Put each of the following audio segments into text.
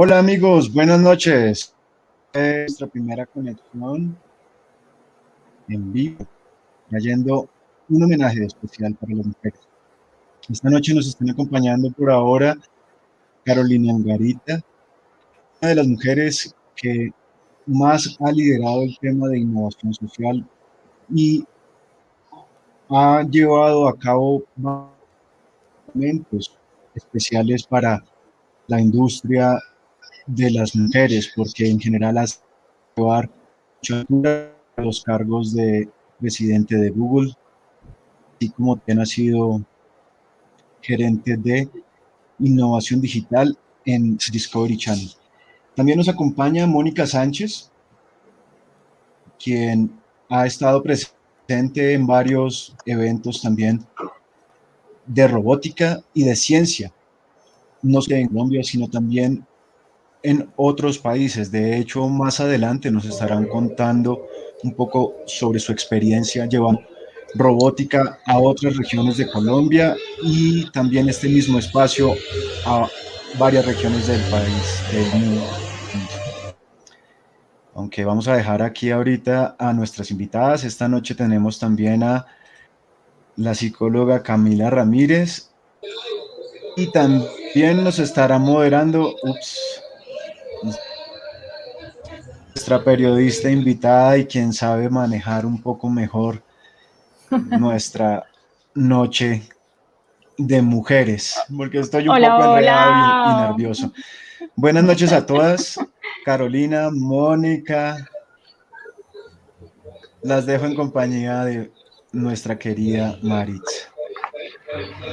Hola amigos, buenas noches. Es nuestra primera conexión en vivo, trayendo un homenaje especial para las mujeres. Esta noche nos están acompañando por ahora Carolina Angarita, una de las mujeres que más ha liderado el tema de innovación social y ha llevado a cabo momentos especiales para la industria de las mujeres, porque en general hace llevar los cargos de presidente de Google, así como también ha sido gerente de innovación digital en Discovery Channel. También nos acompaña Mónica Sánchez, quien ha estado presente en varios eventos también de robótica y de ciencia, no solo en Colombia, sino también en otros países. De hecho, más adelante nos estarán contando un poco sobre su experiencia llevando robótica a otras regiones de Colombia y también este mismo espacio a varias regiones del país. Aunque vamos a dejar aquí ahorita a nuestras invitadas. Esta noche tenemos también a la psicóloga Camila Ramírez y también nos estará moderando, ups, nuestra periodista invitada y quien sabe manejar un poco mejor nuestra noche de mujeres, porque estoy un poco enredado y, nervioso. Buenas noches a todas, Carolina, Mónica. Las dejo en compañía de nuestra querida Maritza.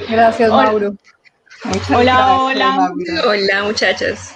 Gracias, Mauro. hola, hola. Hola, muchachas.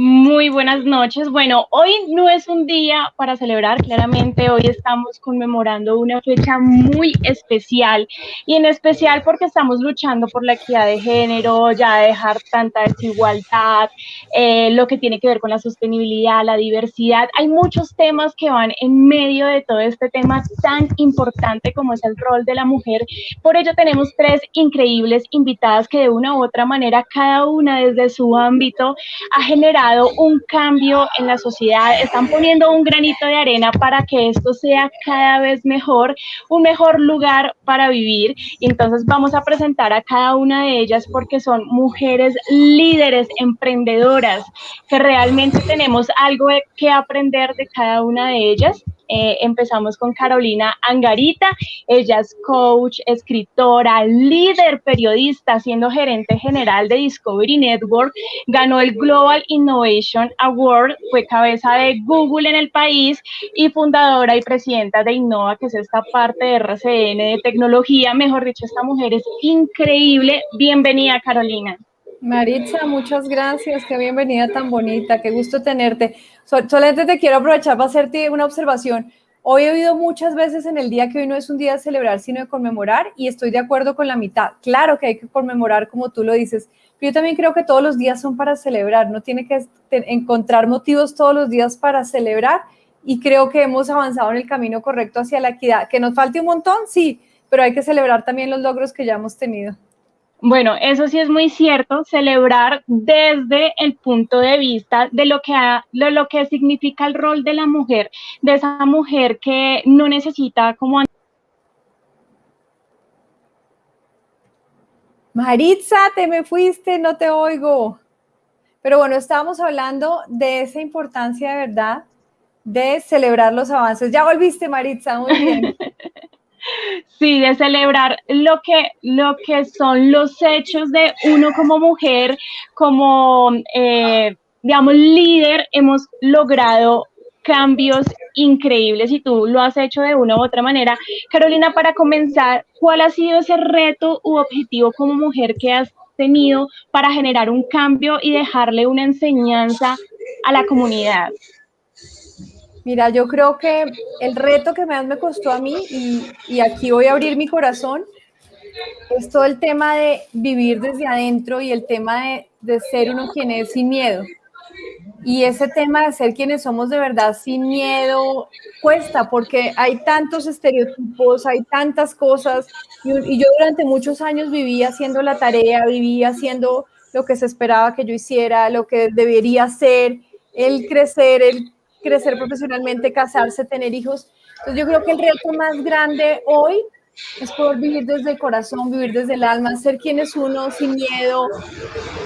Muy buenas noches. Bueno, hoy no es un día para celebrar, claramente hoy estamos conmemorando una fecha muy especial y en especial porque estamos luchando por la equidad de género, ya dejar tanta desigualdad, eh, lo que tiene que ver con la sostenibilidad, la diversidad. Hay muchos temas que van en medio de todo este tema tan importante como es el rol de la mujer. Por ello tenemos tres increíbles invitadas que de una u otra manera, cada una desde su ámbito, ha generado un cambio en la sociedad, están poniendo un granito de arena para que esto sea cada vez mejor, un mejor lugar para vivir. Y entonces vamos a presentar a cada una de ellas porque son mujeres líderes, emprendedoras, que realmente tenemos algo que aprender de cada una de ellas. Eh, empezamos con Carolina Angarita, ella es coach, escritora, líder, periodista, siendo gerente general de Discovery Network, ganó el Global Innovation Award, fue cabeza de Google en el país y fundadora y presidenta de Innova, que es esta parte de RCN de tecnología. Mejor dicho, esta mujer es increíble. Bienvenida, Carolina. Maritza, muchas gracias, qué bienvenida tan bonita, qué gusto tenerte. Solamente te quiero aprovechar para hacerte una observación. Hoy he oído muchas veces en el día que hoy no es un día de celebrar, sino de conmemorar, y estoy de acuerdo con la mitad. Claro que hay que conmemorar, como tú lo dices, pero yo también creo que todos los días son para celebrar, no tiene que encontrar motivos todos los días para celebrar, y creo que hemos avanzado en el camino correcto hacia la equidad. ¿Que nos falte un montón? Sí, pero hay que celebrar también los logros que ya hemos tenido. Bueno, eso sí es muy cierto, celebrar desde el punto de vista de lo que, lo que significa el rol de la mujer, de esa mujer que no necesita como... Maritza, te me fuiste, no te oigo. Pero bueno, estábamos hablando de esa importancia de verdad de celebrar los avances. Ya volviste, Maritza, muy bien. Sí, de celebrar lo que, lo que son los hechos de uno como mujer, como, eh, digamos, líder, hemos logrado cambios increíbles y tú lo has hecho de una u otra manera. Carolina, para comenzar, ¿cuál ha sido ese reto u objetivo como mujer que has tenido para generar un cambio y dejarle una enseñanza a la comunidad? Mira, yo creo que el reto que más me costó a mí, y, aquí voy a abrir mi corazón, es todo el tema de vivir desde adentro y el tema de, de ser uno quien es sin miedo. Y ese tema de ser quienes somos de verdad sin miedo cuesta porque hay tantos estereotipos, hay tantas cosas. Y, y, yo durante muchos años viví haciendo la tarea, viví haciendo lo que se esperaba que yo hiciera, lo que debería ser, el crecer, el crecer profesionalmente, casarse, tener hijos. Entonces yo creo que el reto más grande hoy es poder vivir desde el corazón, vivir desde el alma, ser quien es uno sin miedo.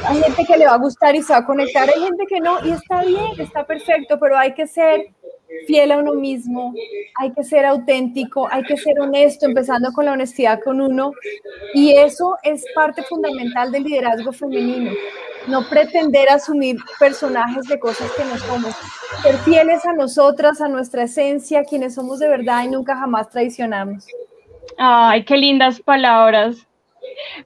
Hay gente que le va a gustar y se va a conectar, hay gente que no, y está bien, está perfecto, pero hay que ser fiel a uno mismo, hay que ser auténtico, hay que ser honesto, empezando con la honestidad con uno. Y eso es parte fundamental del liderazgo femenino. No pretender asumir personajes de cosas que no somos. Ser fieles a nosotras, a nuestra esencia, quienes somos de verdad y nunca jamás traicionamos. Ay, qué lindas palabras.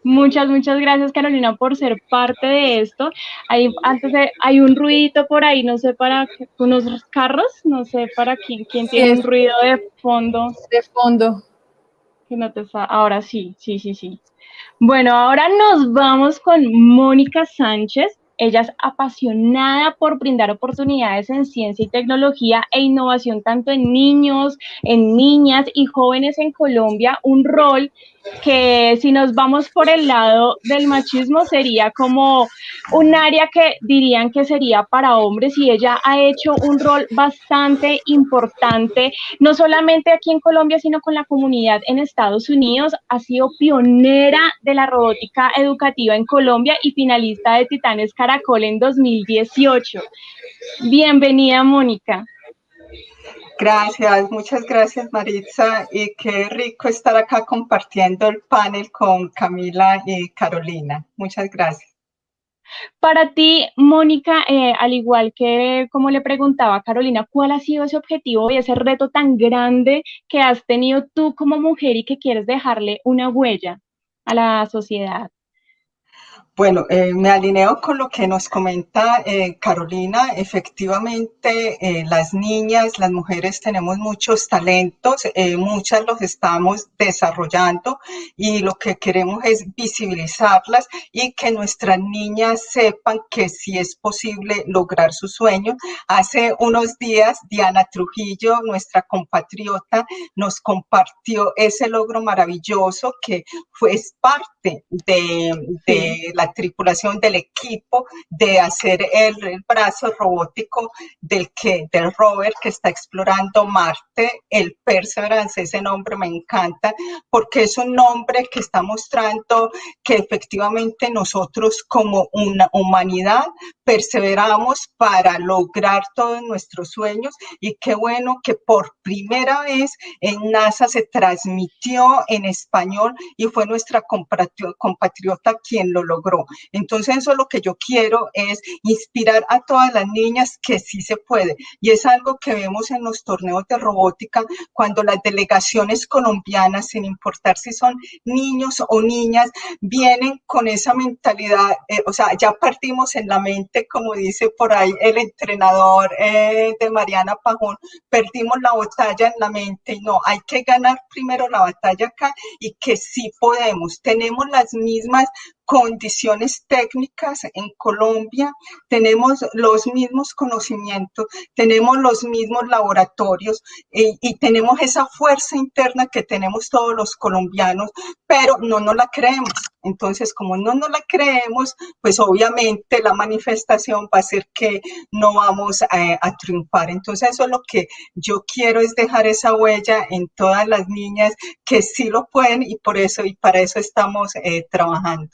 Muchas, muchas gracias Carolina por ser parte de esto. Hay, antes hay un ruidito por ahí, no sé para unos carros, no sé para quién, quién tiene un ruido de fondo. De fondo. Que no te ahora sí, sí, sí, sí. Bueno, ahora nos vamos con Mónica Sánchez. Ella es apasionada por brindar oportunidades en ciencia y tecnología e innovación tanto en niños, en niñas y jóvenes en Colombia, un rol que si nos vamos por el lado del machismo sería como un área que dirían que sería para hombres y ella ha hecho un rol bastante importante, no solamente aquí en Colombia, sino con la comunidad en Estados Unidos. Ha sido pionera de la robótica educativa en Colombia y finalista de Titanes Caracol en 2018. Bienvenida, Mónica. Gracias, muchas gracias Maritza y qué rico estar acá compartiendo el panel con Camila y Carolina. Muchas gracias. Para ti, Mónica, eh, al igual que como le preguntaba a Carolina, ¿cuál ha sido ese objetivo y ese reto tan grande que has tenido tú como mujer y que quieres dejarle una huella a la sociedad? Bueno, eh, me alineo con lo que nos comenta eh, Carolina. Efectivamente, eh, las niñas, las mujeres tenemos muchos talentos, muchas los estamos desarrollando y lo que queremos es visibilizarlas y que nuestras niñas sepan que sí es posible lograr sus sueños. Hace unos días, Diana Trujillo, nuestra compatriota, nos compartió ese logro maravilloso que fue parte de, de la tripulación del equipo de hacer el, brazo robótico del, que, del rover que está explorando Marte, el Perseverance, ese nombre me encanta porque es un nombre que está mostrando que efectivamente nosotros como una humanidad perseveramos para lograr todos nuestros sueños y qué bueno que por primera vez en NASA se transmitió en español y fue nuestra compatriota quien lo logró. Entonces eso lo que yo quiero es inspirar a todas las niñas que sí se puede. Y es algo que vemos en los torneos de robótica cuando las delegaciones colombianas, sin importar si son niños o niñas, vienen con esa mentalidad, eh, o sea, ya partimos en la mente, como dice por ahí el entrenador eh, de Mariana Pajón, perdimos la batalla en la mente y no, hay que ganar primero la batalla acá y que sí podemos, tenemos las mismas condiciones técnicas en Colombia, tenemos los mismos conocimientos, tenemos los mismos laboratorios y, y tenemos esa fuerza interna que tenemos todos los colombianos, pero no nos la creemos. Entonces, como no nos la creemos, pues obviamente la manifestación va a ser que no vamos a, a, triunfar. Entonces, eso es lo que yo quiero es dejar esa huella en todas las niñas que sí lo pueden y por eso y para eso estamos eh, trabajando.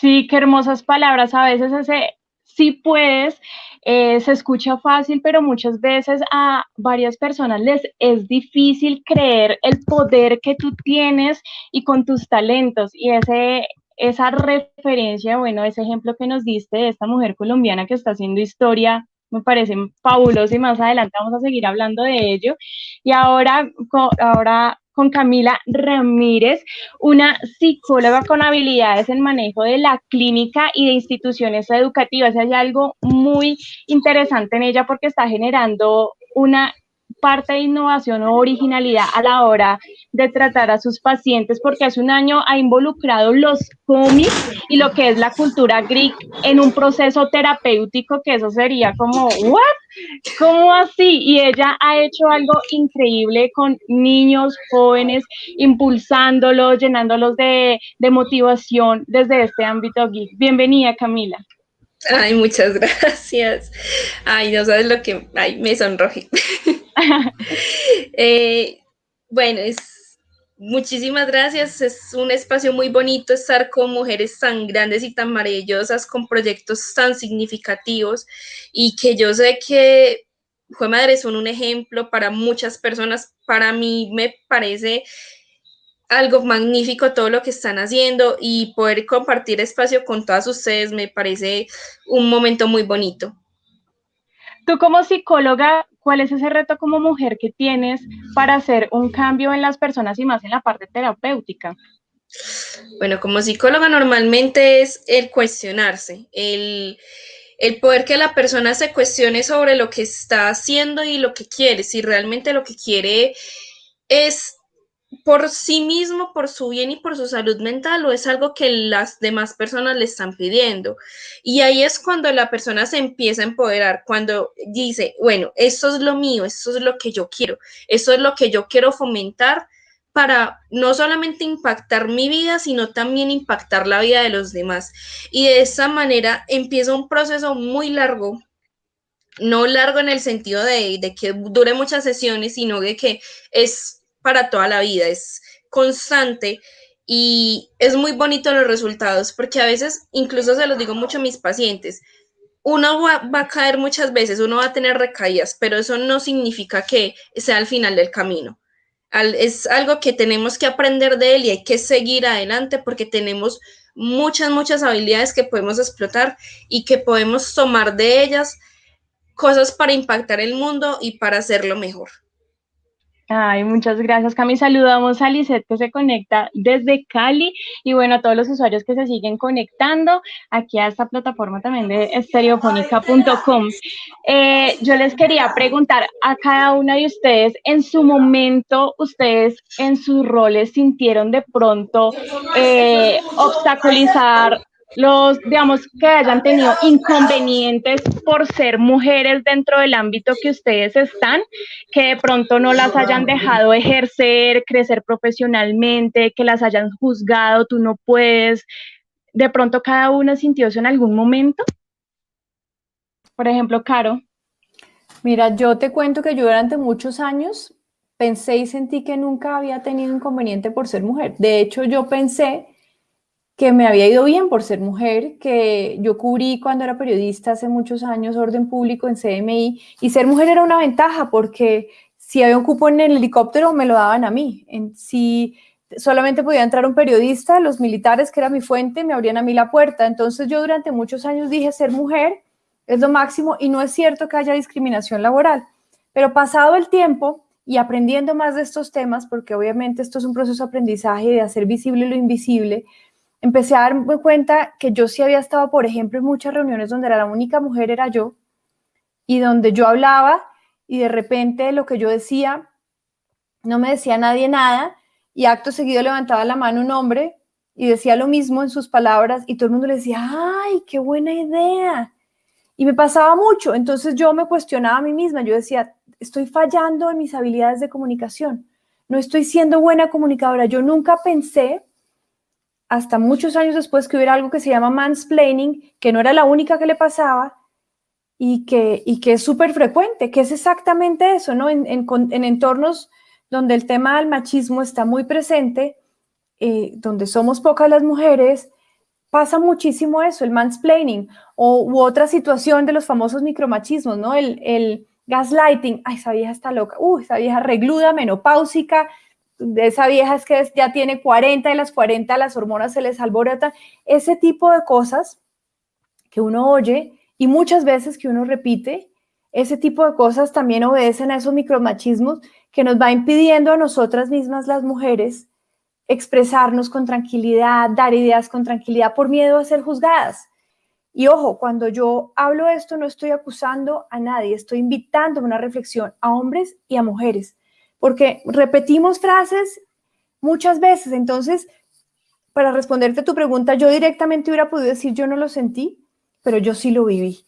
Sí, qué hermosas palabras. A veces ese sí puedes eh, se escucha fácil, pero muchas veces a varias personas les es difícil creer el poder que tú tienes y con tus talentos. Y ese, esa referencia, bueno, ese ejemplo que nos diste de esta mujer colombiana que está haciendo historia, me parece fabuloso y más adelante vamos a seguir hablando de ello. Y ahora, ahora con Camila Ramírez, una psicóloga con habilidades en manejo de la clínica y de instituciones educativas. Hay algo muy interesante en ella porque está generando una parte de innovación o originalidad a la hora de tratar a sus pacientes, porque hace un año ha involucrado los cómics y lo que es la cultura geek en un proceso terapéutico, que eso sería como, ¿what? ¿Cómo así? Y ella ha hecho algo increíble con niños, jóvenes, impulsándolos, llenándolos de, de motivación desde este ámbito geek. Bienvenida, Camila. Ay, muchas gracias. Ay, no sabes lo que... Ay, me sonroje. Eh, bueno, es... Muchísimas gracias. Es un espacio muy bonito estar con mujeres tan grandes y tan maravillosas, con proyectos tan significativos y que yo sé que Fue Madre son un ejemplo para muchas personas. Para mí me parece algo magnífico todo lo que están haciendo y poder compartir espacio con todas ustedes me parece un momento muy bonito. Tú como psicóloga, ¿cuál es ese reto como mujer que tienes para hacer un cambio en las personas y más en la parte terapéutica? Bueno, como psicóloga normalmente es el cuestionarse, el, el poder que la persona se cuestione sobre lo que está haciendo y lo que quiere, si realmente lo que quiere es por sí mismo, por su bien y por su salud mental o es algo que las demás personas le están pidiendo. Y ahí es cuando la persona se empieza a empoderar, cuando dice, bueno, esto es lo mío, esto es lo que yo quiero, esto es lo que yo quiero fomentar para no solamente impactar mi vida, sino también impactar la vida de los demás. Y de esa manera empieza un proceso muy largo no largo en el sentido de, de, que dure muchas sesiones, sino de que es para toda la vida, es constante y es muy bonito los resultados porque a veces, incluso se los digo mucho a mis pacientes, uno va, a caer muchas veces, uno va a tener recaídas, pero eso no significa que sea el final del camino. es algo que tenemos que aprender de él y hay que seguir adelante porque tenemos muchas, muchas habilidades que podemos explotar y que podemos tomar de ellas cosas para impactar el mundo y para hacerlo mejor. Ay, muchas gracias, Cami. Saludamos a Lisette que se conecta desde Cali y bueno, a todos los usuarios que se siguen conectando aquí a esta plataforma también de estereofónica.com. Eh, yo les quería preguntar a cada una de ustedes, en su momento, ustedes en sus roles sintieron de pronto eh, obstaculizar los, digamos, que hayan tenido inconvenientes por ser mujeres dentro del ámbito que ustedes están, que de pronto no las hayan dejado ejercer, crecer profesionalmente, que las hayan juzgado, tú no puedes. De pronto cada una sintió eso en algún momento. Por ejemplo, Caro. Mira, yo te cuento que yo durante muchos años pensé y sentí que nunca había tenido inconveniente por ser mujer. De hecho, yo pensé que me había ido bien por ser mujer, que yo cubrí cuando era periodista hace muchos años orden público en CMI y ser mujer era una ventaja porque si había un cupo en el helicóptero me lo daban a mí. En, si solamente podía entrar un periodista, los militares, que era mi fuente, me abrían a mí la puerta. Entonces yo durante muchos años dije ser mujer es lo máximo y no es cierto que haya discriminación laboral. Pero pasado el tiempo y aprendiendo más de estos temas, porque obviamente esto es un proceso de aprendizaje de hacer visible lo invisible, empecé a darme cuenta que yo sí había estado, por ejemplo, en muchas reuniones donde era la única mujer era yo y donde yo hablaba y de repente lo que yo decía no me decía nadie nada y acto seguido levantaba la mano un hombre y decía lo mismo en sus palabras y todo el mundo le decía, ay, qué buena idea. Y me pasaba mucho, entonces yo me cuestionaba a mí misma, yo decía, estoy fallando en mis habilidades de comunicación, no estoy siendo buena comunicadora. Yo nunca pensé hasta muchos años después que hubiera algo que se llama mansplaining, que no era la única que le pasaba y que, y que es súper frecuente, que es exactamente eso, ¿no? En, entornos donde el tema del machismo está muy presente, eh, donde somos pocas las mujeres, pasa muchísimo eso, el mansplaining, o, u otra situación de los famosos micromachismos, ¿no? El, el gaslighting, ay, esa vieja está loca, uy, esa vieja regluda, menopáusica, esa vieja es que ya tiene 40 y las 40 las hormonas se les alborotan, ese tipo de cosas que uno oye y muchas veces que uno repite, ese tipo de cosas también obedecen a esos micromachismos que nos va impidiendo a nosotras mismas las mujeres expresarnos con tranquilidad, dar ideas con tranquilidad por miedo a ser juzgadas. Y ojo, cuando yo hablo esto no estoy acusando a nadie, estoy invitando a una reflexión a hombres y a mujeres porque repetimos frases muchas veces. Entonces, para responderte tu pregunta, yo directamente hubiera podido decir yo no lo sentí, pero yo sí lo viví.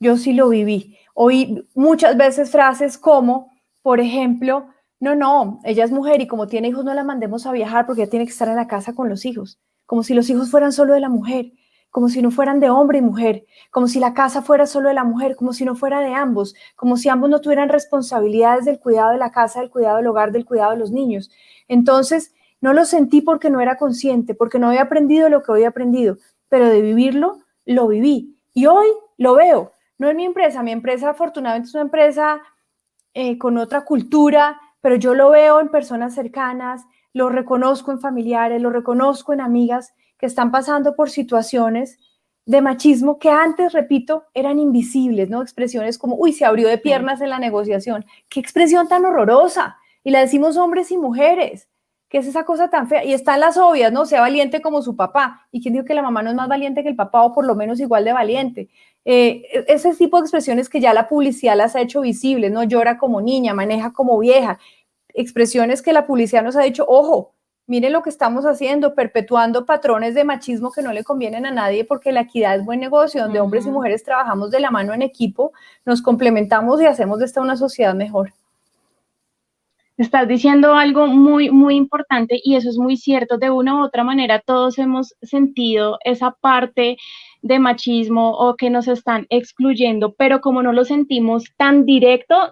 Yo sí lo viví. Oí muchas veces frases como, por ejemplo, no, no, ella es mujer y como tiene hijos no la mandemos a viajar porque ella tiene que estar en la casa con los hijos, como si los hijos fueran solo de la mujer, como si no fueran de hombre y mujer, como si la casa fuera solo de la mujer, como si no fuera de ambos, como si ambos no tuvieran responsabilidades del cuidado de la casa, del cuidado del hogar, del cuidado de los niños. Entonces, no lo sentí porque no era consciente, porque no había aprendido lo que había aprendido, pero de vivirlo, lo viví. Y hoy lo veo. No es mi empresa, mi empresa afortunadamente es una empresa eh, con otra cultura, pero yo lo veo en personas cercanas, lo reconozco en familiares, lo reconozco en amigas que están pasando por situaciones de machismo que antes, repito, eran invisibles, ¿no? Expresiones como, uy, se abrió de piernas en la negociación. Qué expresión tan horrorosa. Y la decimos hombres y mujeres. ¿Qué es esa cosa tan fea? Y están las obvias, ¿no? Sea valiente como su papá. ¿Y quién dijo que la mamá no es más valiente que el papá o por lo menos igual de valiente? Eh, e-, ese tipo de expresiones que ya la publicidad las ha hecho visibles, ¿no? Llora como niña, maneja como vieja. Expresiones que la publicidad nos ha dicho, ojo, miren lo que estamos haciendo, perpetuando patrones de machismo que no le convienen a nadie porque la equidad es buen negocio, donde hombres y mujeres trabajamos de la mano en equipo, nos complementamos y hacemos de esta una sociedad mejor. Estás diciendo algo muy, muy importante y eso es muy cierto. De una u otra manera, todos hemos sentido esa parte de machismo o que nos están excluyendo, pero como no lo sentimos tan directo,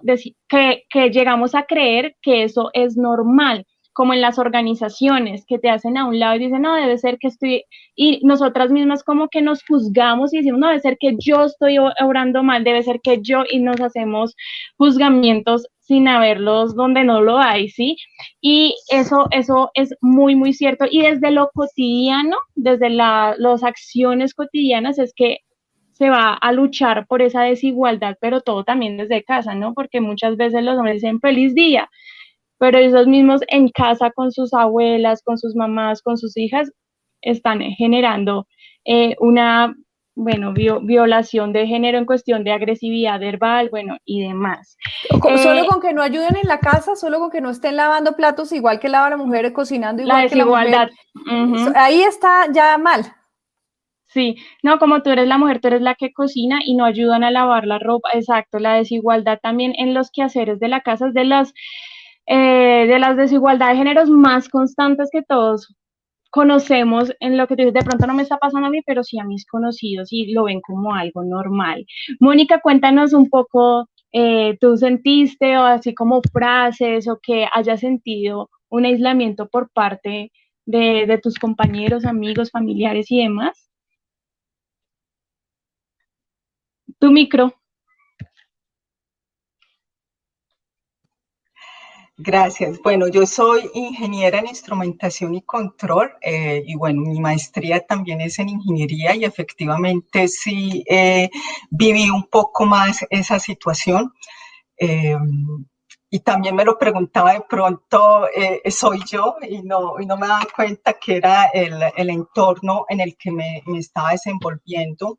que, que llegamos a creer que eso es normal como en las organizaciones que te hacen a un lado y dicen, no, debe ser que estoy, y nosotras mismas como que nos juzgamos y decimos, no, debe ser que yo estoy obrando mal, debe ser que yo, y nos hacemos juzgamientos sin haberlos donde no lo hay, ¿sí? Y eso, eso es muy, muy cierto. Y desde lo cotidiano, desde la, las acciones cotidianas, es que se va a luchar por esa desigualdad, pero todo también desde casa, ¿no? Porque muchas veces los hombres dicen feliz día, pero esos mismos en casa con sus abuelas, con sus mamás, con sus hijas, están generando eh, una, bueno, violación de género en cuestión de agresividad verbal, bueno, y demás. Solo eh, con que no ayuden en la casa, solo con que no estén lavando platos igual que lava la mujer, cocinando igual la desigualdad. que la mujer. Ahí está ya mal. Sí, no, como tú eres la mujer, tú eres la que cocina y no ayudan a lavar la ropa, exacto, la desigualdad también en los quehaceres de la casa es de las eh, de las desigualdades de géneros más constantes que todos conocemos en lo que tú dices, de pronto no me está pasando a mí, pero sí a mis conocidos y lo ven como algo normal. Mónica, cuéntanos un poco, eh, ¿tú sentiste o así como frases o que hayas sentido un aislamiento por parte de, de tus compañeros, amigos, familiares y demás? Tu micro. Gracias. Bueno, yo soy ingeniera en instrumentación y control eh, y bueno, mi maestría también es en ingeniería y efectivamente sí eh, viví un poco más esa situación. Eh, y también me lo preguntaba de pronto, soy yo y no, y no me daba cuenta que era el, el entorno en el que me, me estaba desenvolviendo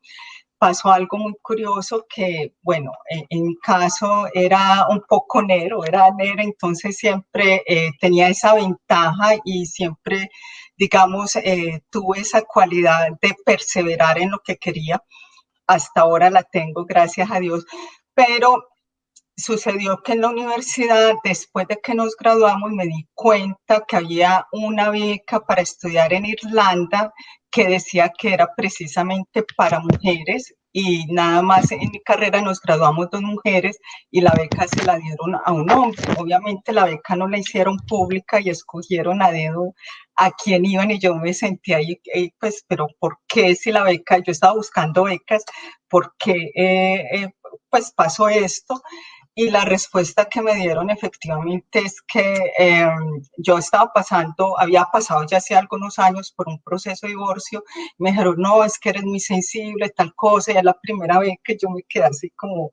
pasó algo muy curioso que, bueno, en, caso era un poco negro, era negro, entonces siempre eh, tenía esa ventaja y siempre, digamos, eh, tuve esa cualidad de perseverar en lo que quería. Hasta ahora la tengo, gracias a Dios. Pero sucedió que en la universidad, después de que nos graduamos, me di cuenta que había una beca para estudiar en Irlanda que decía que era precisamente para mujeres y nada más en mi carrera nos graduamos dos mujeres y la beca se la dieron a un hombre. Obviamente la beca no la hicieron pública y escogieron a dedo a quién iban y yo me sentía ahí, eh, pues, pero ¿por qué si la beca, yo estaba buscando becas, ¿por qué eh, eh, pues pasó esto? Y la respuesta que me dieron efectivamente es que em, yo estaba pasando, había pasado ya hace algunos años por un proceso de divorcio. me dijeron, no, es que eres muy sensible, tal cosa. Y es la primera vez que yo me quedé así como,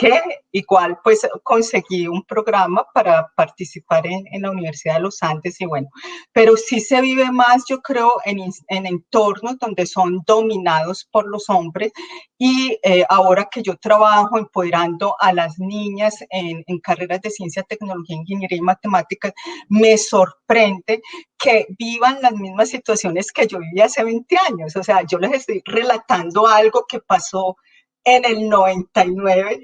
que igual pues conseguí un programa para participar en, en, la Universidad de los Andes y bueno, pero sí se vive más yo creo en, en entornos donde son dominados por los hombres y eh, ahora que yo trabajo empoderando a las niñas en, en carreras de ciencia, tecnología, ingeniería y matemáticas, me sorprende que vivan las mismas situaciones que yo viví hace 20 años, o sea, yo les estoy relatando algo que pasó en el 99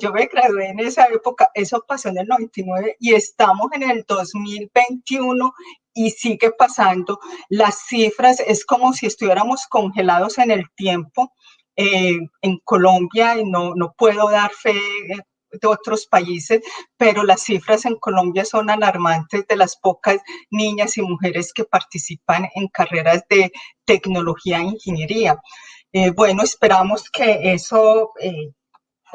Yo me gradué en esa época, eso pasó en el 99 y estamos en el 2021 y sigue pasando. Las cifras es como si estuviéramos congelados en el tiempo. Eh, en Colombia, no, no puedo dar fe de otros países, pero las cifras en Colombia son alarmantes de las pocas niñas y mujeres que participan en carreras de tecnología e ingeniería. Eh, bueno, esperamos que eso, eh,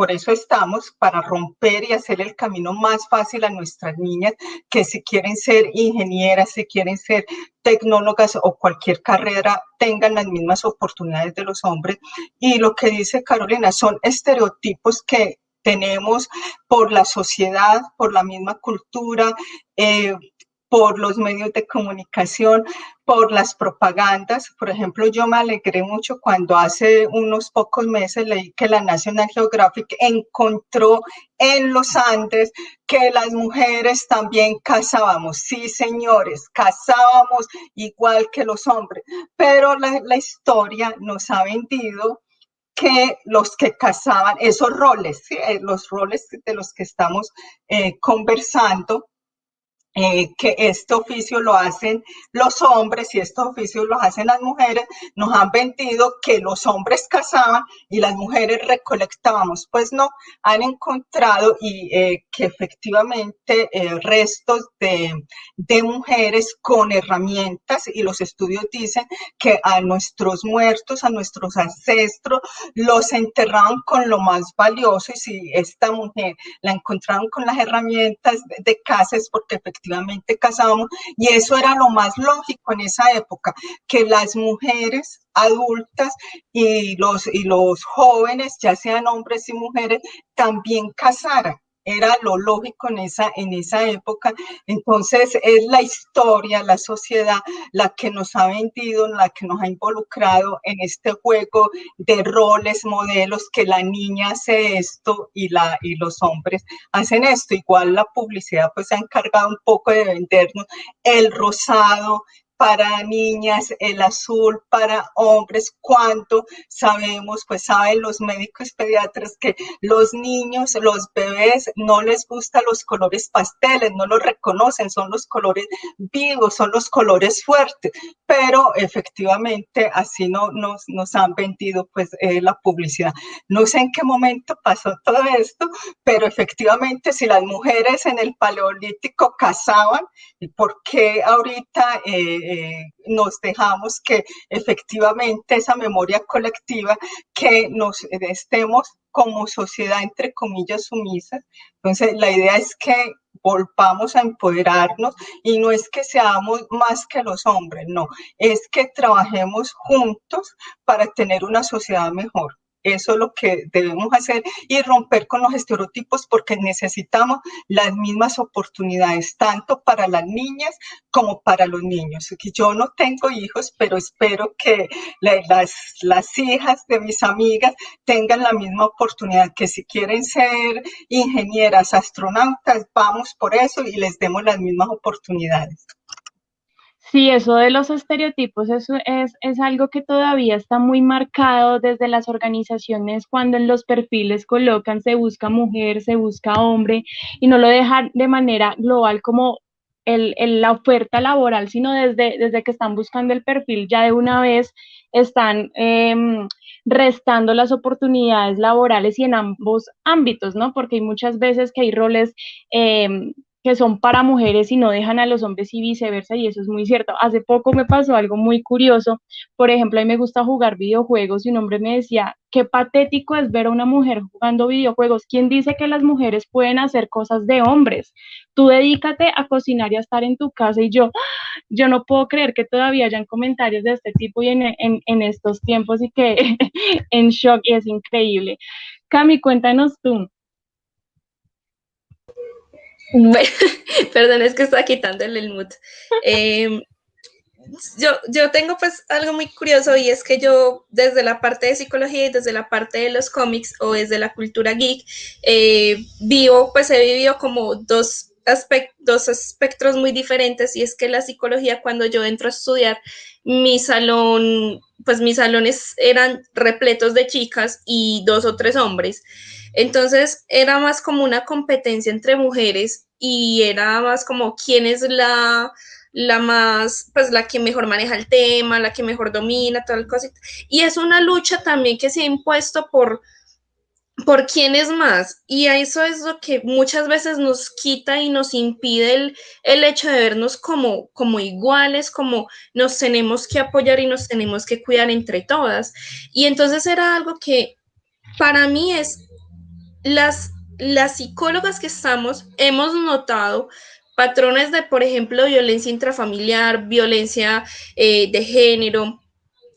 por eso estamos, para romper y hacer el camino más fácil a nuestras niñas que si quieren ser ingenieras, si quieren ser tecnólogas o cualquier carrera, tengan las mismas oportunidades de los hombres. Y lo que dice Carolina son estereotipos que tenemos por la sociedad, por la misma cultura, eh, por los medios de comunicación, por las propagandas. Por ejemplo, yo me alegré mucho cuando hace unos pocos meses leí que la National Geographic encontró en los Andes que las mujeres también cazábamos. Sí, señores, cazábamos igual que los hombres, pero la, la historia nos ha vendido que los que casaban, esos roles, eh, los roles de los que estamos eh, conversando, eh, que este oficio lo hacen los hombres y este oficio lo hacen las mujeres, nos han vendido que los hombres cazaban y las mujeres recolectábamos. Pues no, han encontrado y eh, que efectivamente eh, restos de, de mujeres con herramientas y los estudios dicen que a nuestros muertos, a nuestros ancestros, los enterraban con lo más valioso y si esta mujer la encontraron con las herramientas de, de casa es porque efectivamente efectivamente casábamos y eso era lo más lógico en esa época, que las mujeres adultas y los, y los jóvenes, ya sean hombres y mujeres, también casaran era lo lógico en esa, en esa época. Entonces es la historia, la sociedad, la que nos ha vendido, la que nos ha involucrado en este juego de roles, modelos, que la niña hace esto y, la, y los hombres hacen esto. Igual la publicidad pues se ha encargado un poco de vendernos el rosado, para niñas, el azul para hombres, cuánto sabemos, pues saben los médicos pediatras que los niños, los bebés no les gustan los colores pasteles, no los reconocen, son los colores vivos, son los colores fuertes, pero efectivamente así no nos, nos han vendido pues eh, la publicidad. No sé en qué momento pasó todo esto, pero efectivamente si las mujeres en el paleolítico cazaban, ¿por qué ahorita eh, eh, nos dejamos que efectivamente esa memoria colectiva, que nos estemos como sociedad, entre comillas, sumisas. Entonces, la idea es que volvamos a empoderarnos y no es que seamos más que los hombres, no, es que trabajemos juntos para tener una sociedad mejor. Eso es lo que debemos hacer y romper con los estereotipos porque necesitamos las mismas oportunidades, tanto para las niñas como para los niños. Yo no tengo hijos, pero espero que las, las hijas de mis amigas tengan la misma oportunidad, que si quieren ser ingenieras, astronautas, vamos por eso y les demos las mismas oportunidades. Sí, eso de los estereotipos es, es algo que todavía está muy marcado desde las organizaciones cuando en los perfiles colocan se busca mujer, se busca hombre y no lo dejan de manera global como el, la oferta laboral, sino desde, desde que están buscando el perfil ya de una vez están em, restando las oportunidades laborales y en ambos ámbitos, ¿no? Porque hay muchas veces que hay roles eh, que son para mujeres y no dejan a los hombres y viceversa, y eso es muy cierto. Hace poco me pasó algo muy curioso, por ejemplo, a mí me gusta jugar videojuegos y un hombre me decía, qué patético es ver a una mujer jugando videojuegos. ¿Quién dice que las mujeres pueden hacer cosas de hombres? Tú dedícate a cocinar y a estar en tu casa y yo, yo no puedo creer que todavía hayan comentarios de este tipo y en, en, en estos tiempos y que en shock y es increíble. Cami, cuéntanos tú. Bueno, perdón, es que está quitándole el mood. Em, yo, yo tengo pues algo muy curioso y es que yo desde la parte de psicología y desde la parte de los cómics o desde la cultura geek, eh, vivo, pues he vivido como dos dos espectros muy diferentes y es que la psicología cuando yo entro a estudiar mi salón pues mis salones eran repletos de chicas y dos o tres hombres. Entonces era más como una competencia entre mujeres y era más como quién es la, la más, pues la que mejor maneja el tema, la que mejor domina, tal cosa. Y es una lucha también que se ha impuesto por, por quién es más. Y eso es lo que muchas veces nos quita y nos impide el, el, hecho de vernos como, como iguales, como nos tenemos que apoyar y nos tenemos que cuidar entre todas. Y entonces era algo que para mí es las, las psicólogas que estamos, hemos notado patrones de, por ejemplo, violencia intrafamiliar, violencia eh, de género,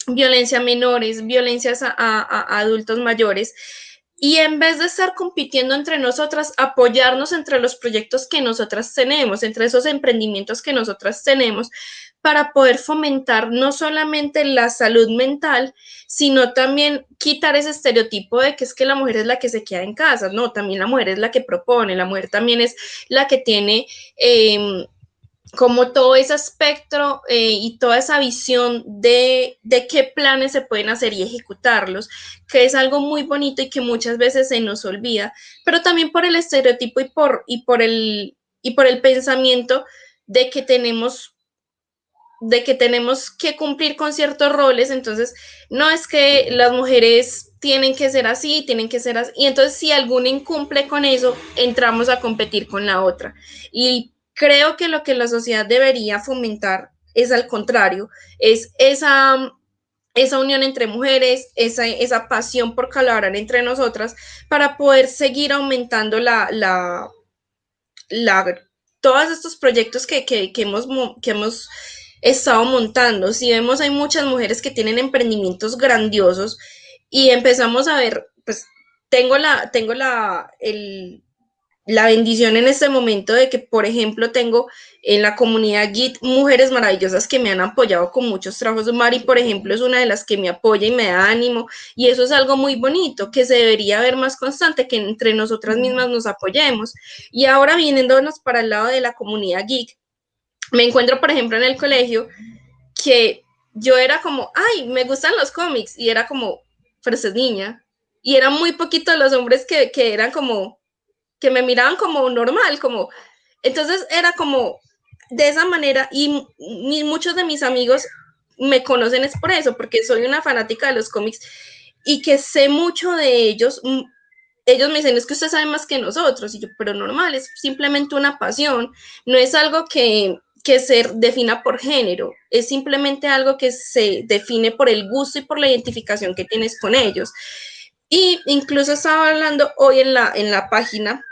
violencia a menores, violencias a, adultos mayores. Y en vez de estar compitiendo entre nosotras, apoyarnos entre los proyectos que nosotras tenemos, entre esos emprendimientos que nosotras tenemos, para poder fomentar no solamente la salud mental, sino también quitar ese estereotipo de que es que la mujer es la que se queda en casa, no, también la mujer es la que propone, la mujer también es la que tiene em, como todo ese espectro eh, y toda esa visión de, de, qué planes se pueden hacer y ejecutarlos, que es algo muy bonito y que muchas veces se nos olvida, pero también por el estereotipo y por, y por, el, y por el pensamiento de que tenemos de que tenemos que cumplir con ciertos roles, entonces no es que las mujeres tienen que ser así, tienen que ser así, y entonces si alguna incumple con eso, entramos a competir con la otra. Y creo que lo que la sociedad debería fomentar es al contrario, es esa, esa unión entre mujeres, esa, esa pasión por colaborar entre nosotras para poder seguir aumentando la, la, la todos estos proyectos que, que, que hemos, que hemos estado montando. Si vemos, hay muchas mujeres que tienen emprendimientos grandiosos y empezamos a ver, pues tengo la, tengo la, el, la bendición en este momento de que, por ejemplo, tengo en la comunidad Git mujeres maravillosas que me han apoyado con muchos trabajos. Mari, por ejemplo, es una de las que me apoya y me da ánimo. Y eso es algo muy bonito, que se debería ver más constante, que entre nosotras mismas nos apoyemos. Y ahora, viniéndonos para el lado de la comunidad Geek, me encuentro, por ejemplo, en el colegio que yo era como, ay, me gustan los cómics, y era como, pero es niña. Y eran muy poquitos los hombres que, que eran como, que me miraban como normal, como, entonces era como, de esa manera, y, muchos de mis amigos me conocen es por eso, porque soy una fanática de los cómics y que sé mucho de ellos. Ellos me dicen, es que usted sabe más que nosotros, y yo, pero normal, es simplemente una pasión, no es algo que, que se defina por género, es simplemente algo que se define por el gusto y por la identificación que tienes con ellos. Y incluso estaba hablando hoy en la, en la página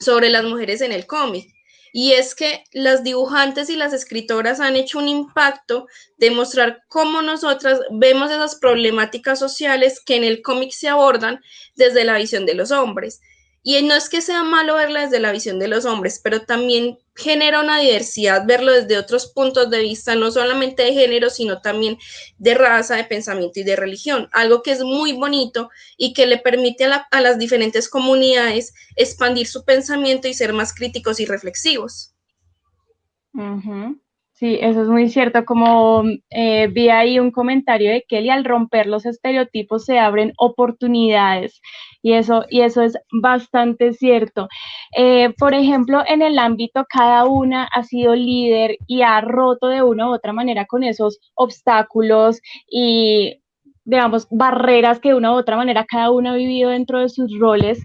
sobre las mujeres en el cómic. Y es que las dibujantes y las escritoras han hecho un impacto de mostrar cómo nosotras vemos esas problemáticas sociales que en el cómic se abordan desde la visión de los hombres. Y no es que sea malo verla desde la visión de los hombres, pero también genera una diversidad verlo desde otros puntos de vista, no solamente de género, sino también de raza, de pensamiento y de religión. Algo que es muy bonito y que le permite a, las diferentes comunidades expandir su pensamiento y ser más críticos y reflexivos. Sí, eso es muy cierto. Como eh, vi ahí un comentario de Kelly, al romper los estereotipos se abren oportunidades y eso, y eso es bastante cierto. Eh, por ejemplo, en el ámbito, cada una ha sido líder y ha roto de una u otra manera con esos obstáculos y, digamos, barreras que de una u otra manera cada una ha vivido dentro de sus roles.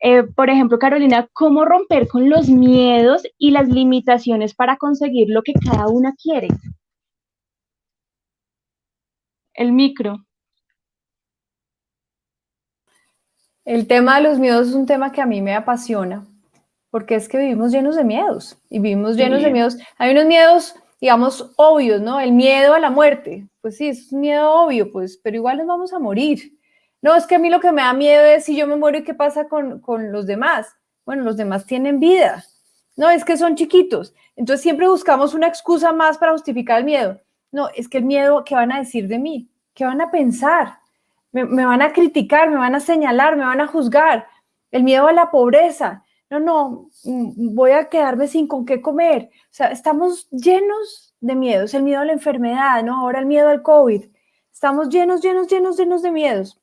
Eh, por ejemplo, Carolina, ¿cómo romper con los miedos y las limitaciones para conseguir lo que cada una quiere? El micro. El tema de los miedos es un tema que a mí me apasiona, porque es que vivimos llenos de miedos y vivimos llenos de miedos. Hay unos miedos, digamos, obvios, ¿no? El miedo a la muerte, pues sí, es un miedo obvio, pues, pero igual nos vamos a morir. No, es que a mí lo que me da miedo es si yo me muero y qué pasa con, los demás. Bueno, los demás tienen vida. No, es que son chiquitos. Entonces siempre buscamos una excusa más para justificar el miedo. No, es que el miedo, ¿qué van a decir de mí? ¿Qué van a pensar? Me, me, van a criticar, me van a señalar, me van a juzgar. El miedo a la pobreza. No, no, mm, voy a quedarme sin con qué comer. O sea, estamos llenos de miedos. El miedo a la enfermedad, ¿no? Ahora el miedo al COVID Estamos llenos, llenos, llenos, llenos de miedos.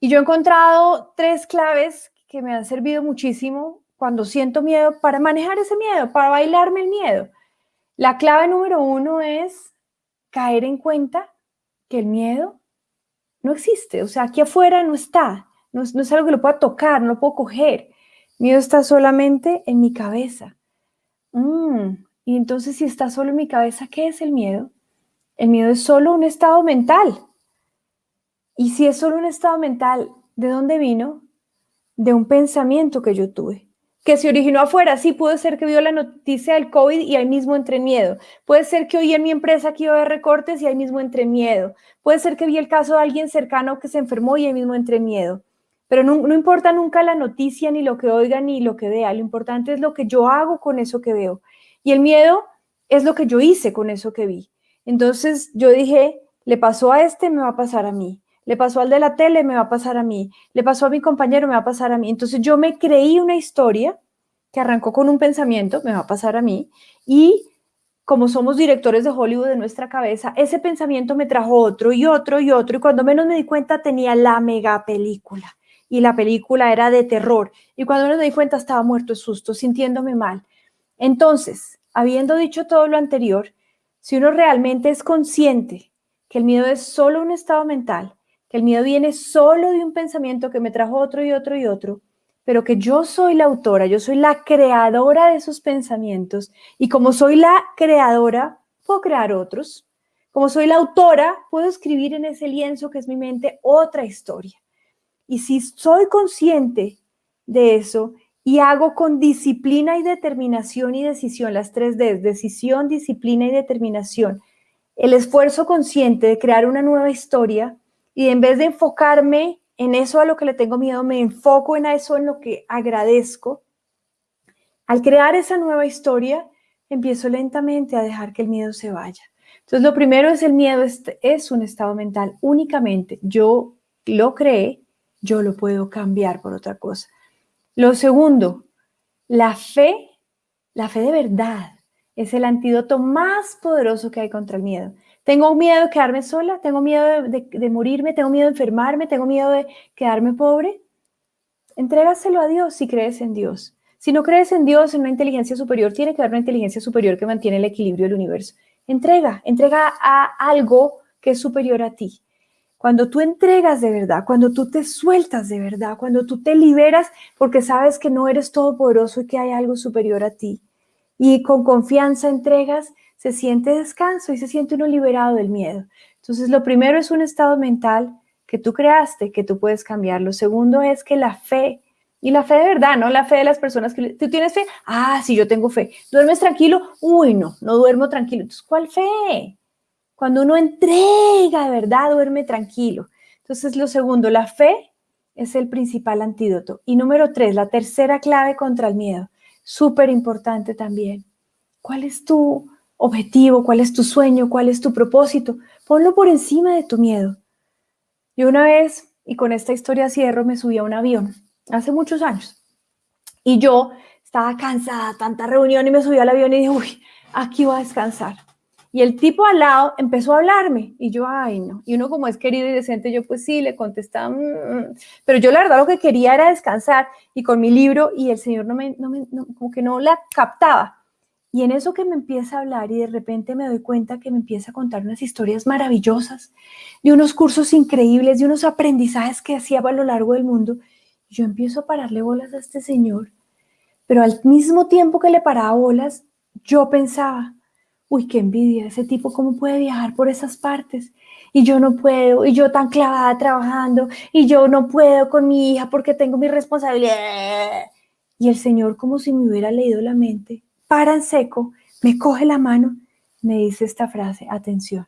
Y yo he encontrado tres claves que me han servido muchísimo cuando siento miedo para manejar ese miedo, para bailarme el miedo. La clave número uno es caer en cuenta que el miedo no existe, o sea, aquí afuera no está, no es, algo que lo pueda tocar, no lo puedo coger. Miedo está solamente en mi cabeza. Mm, y entonces si está solo en mi cabeza, ¿qué es el miedo? El miedo es solo un estado mental. Y si es solo un estado mental, ¿de dónde vino? De un pensamiento que yo tuve que se originó afuera. Sí, puede ser que vio la noticia del COVID y ahí mismo entré en miedo. Puede ser que oí en mi empresa que iba a haber recortes y ahí mismo entré en miedo. Puede ser que vi el caso de alguien cercano que se enfermó y ahí mismo entré en miedo. Pero no, no importa nunca la noticia, ni lo que oiga, ni lo que vea. Lo importante es lo que yo hago con eso que veo. Y el miedo es lo que yo hice con eso que vi. Entonces yo dije, le pasó a este, me va a pasar a mí le pasó al de la tele, me va a pasar a mí, le pasó a mi compañero, me va a pasar a mí. Entonces yo me creí una historia que arrancó con un pensamiento, me va a pasar a mí, y como somos directores de Hollywood de nuestra cabeza, ese pensamiento me trajo otro y otro y otro, y cuando menos me di cuenta tenía la mega película, y la película era de terror, y cuando menos me di cuenta estaba muerto de susto, sintiéndome mal. Entonces, habiendo dicho todo lo anterior, si uno realmente es consciente que el miedo es solo un estado mental, que el miedo viene solo de un pensamiento que me trajo otro y otro y otro, pero que yo soy la autora, yo soy la creadora de esos pensamientos y como soy la creadora, puedo crear otros. Como soy la autora, puedo escribir en ese lienzo que es mi mente otra historia. Y si soy consciente de eso y hago con disciplina y determinación y decisión, las tres D, decisión, disciplina y determinación, el esfuerzo consciente de crear una nueva historia, y en vez de enfocarme en eso a lo que le tengo miedo, me enfoco en eso en lo que agradezco. Al crear esa nueva historia, empiezo lentamente a dejar que el miedo se vaya. Entonces, lo primero es el miedo, es un estado mental únicamente. Yo lo creé, yo lo puedo cambiar por otra cosa. Lo segundo, la fe, la fe de verdad, es el antídoto más poderoso que hay contra el miedo. Tengo miedo de quedarme sola, tengo miedo de, morirme, tengo miedo de enfermarme, tengo miedo de quedarme pobre. Entrégaselo a Dios si crees en Dios. Si no crees en Dios, en una inteligencia superior, tiene que haber una inteligencia superior que mantiene el equilibrio del universo. Entrega, entrega a algo que es superior a ti. Cuando tú entregas de verdad, cuando tú te sueltas de verdad, cuando tú te liberas porque sabes que no eres todopoderoso y que hay algo superior a ti, y con confianza entregas, se siente descanso y se siente uno liberado del miedo. Entonces, lo primero es un estado mental que tú creaste, que tú puedes cambiar. Lo segundo es que la fe, y la fe de verdad, no la fe de las personas que tú tienes fe, ah, sí, yo tengo fe. ¿Duermes tranquilo? Uy, no, no duermo tranquilo. Entonces, ¿cuál fe? Cuando uno entrega de verdad, duerme tranquilo. Entonces, lo segundo, la fe es el principal antídoto. Y número tres, la tercera clave contra el miedo, súper importante también. ¿Cuál es tu objetivo, cuál es tu sueño, cuál es tu propósito. Ponlo por encima de tu miedo. Yo una vez, y con esta historia cierro, me subí a un avión, hace muchos años. Y yo estaba cansada, tanta reunión, y me subí al avión y dije, uy, aquí voy a descansar. Y el tipo al lado empezó a hablarme y yo, ay, no. Y uno como es querido y decente, yo pues sí, le contestaba, mm, mm". pero yo la verdad lo que quería era descansar y con mi libro y el señor no me, no me como que no la captaba. Y en eso que me empieza a hablar y de repente me doy cuenta que me empieza a contar unas historias maravillosas, de unos cursos increíbles, de unos aprendizajes que hacía a lo largo del mundo. yo empiezo a pararle bolas a este señor, pero al mismo tiempo que le paraba bolas, yo pensaba, uy, qué envidia, ese tipo cómo puede viajar por esas partes y yo no puedo, y yo tan clavada trabajando, y yo no puedo con mi hija porque tengo mi responsabilidad. Y el Señor como si me hubiera leído la mente, para en seco, me coge la mano, me dice esta frase, atención,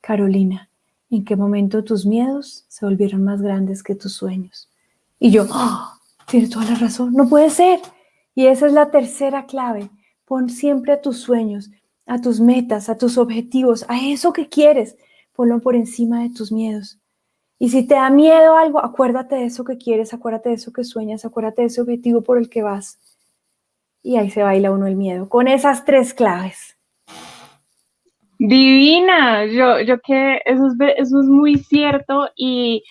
Carolina, ¿en qué momento tus miedos se volvieron más grandes que tus sueños? Y yo, oh, tiene toda la razón, no puede ser. Y esa es la tercera clave, pon siempre a tus sueños, a tus metas, a tus objetivos, a eso que quieres, ponlo por encima de tus miedos. Y si te da miedo algo, acuérdate de eso que quieres, acuérdate de eso que sueñas, acuérdate de ese objetivo por el que vas y ahí se baila uno el miedo, con esas tres claves. Divina, yo, yo que eso es, eso es muy cierto y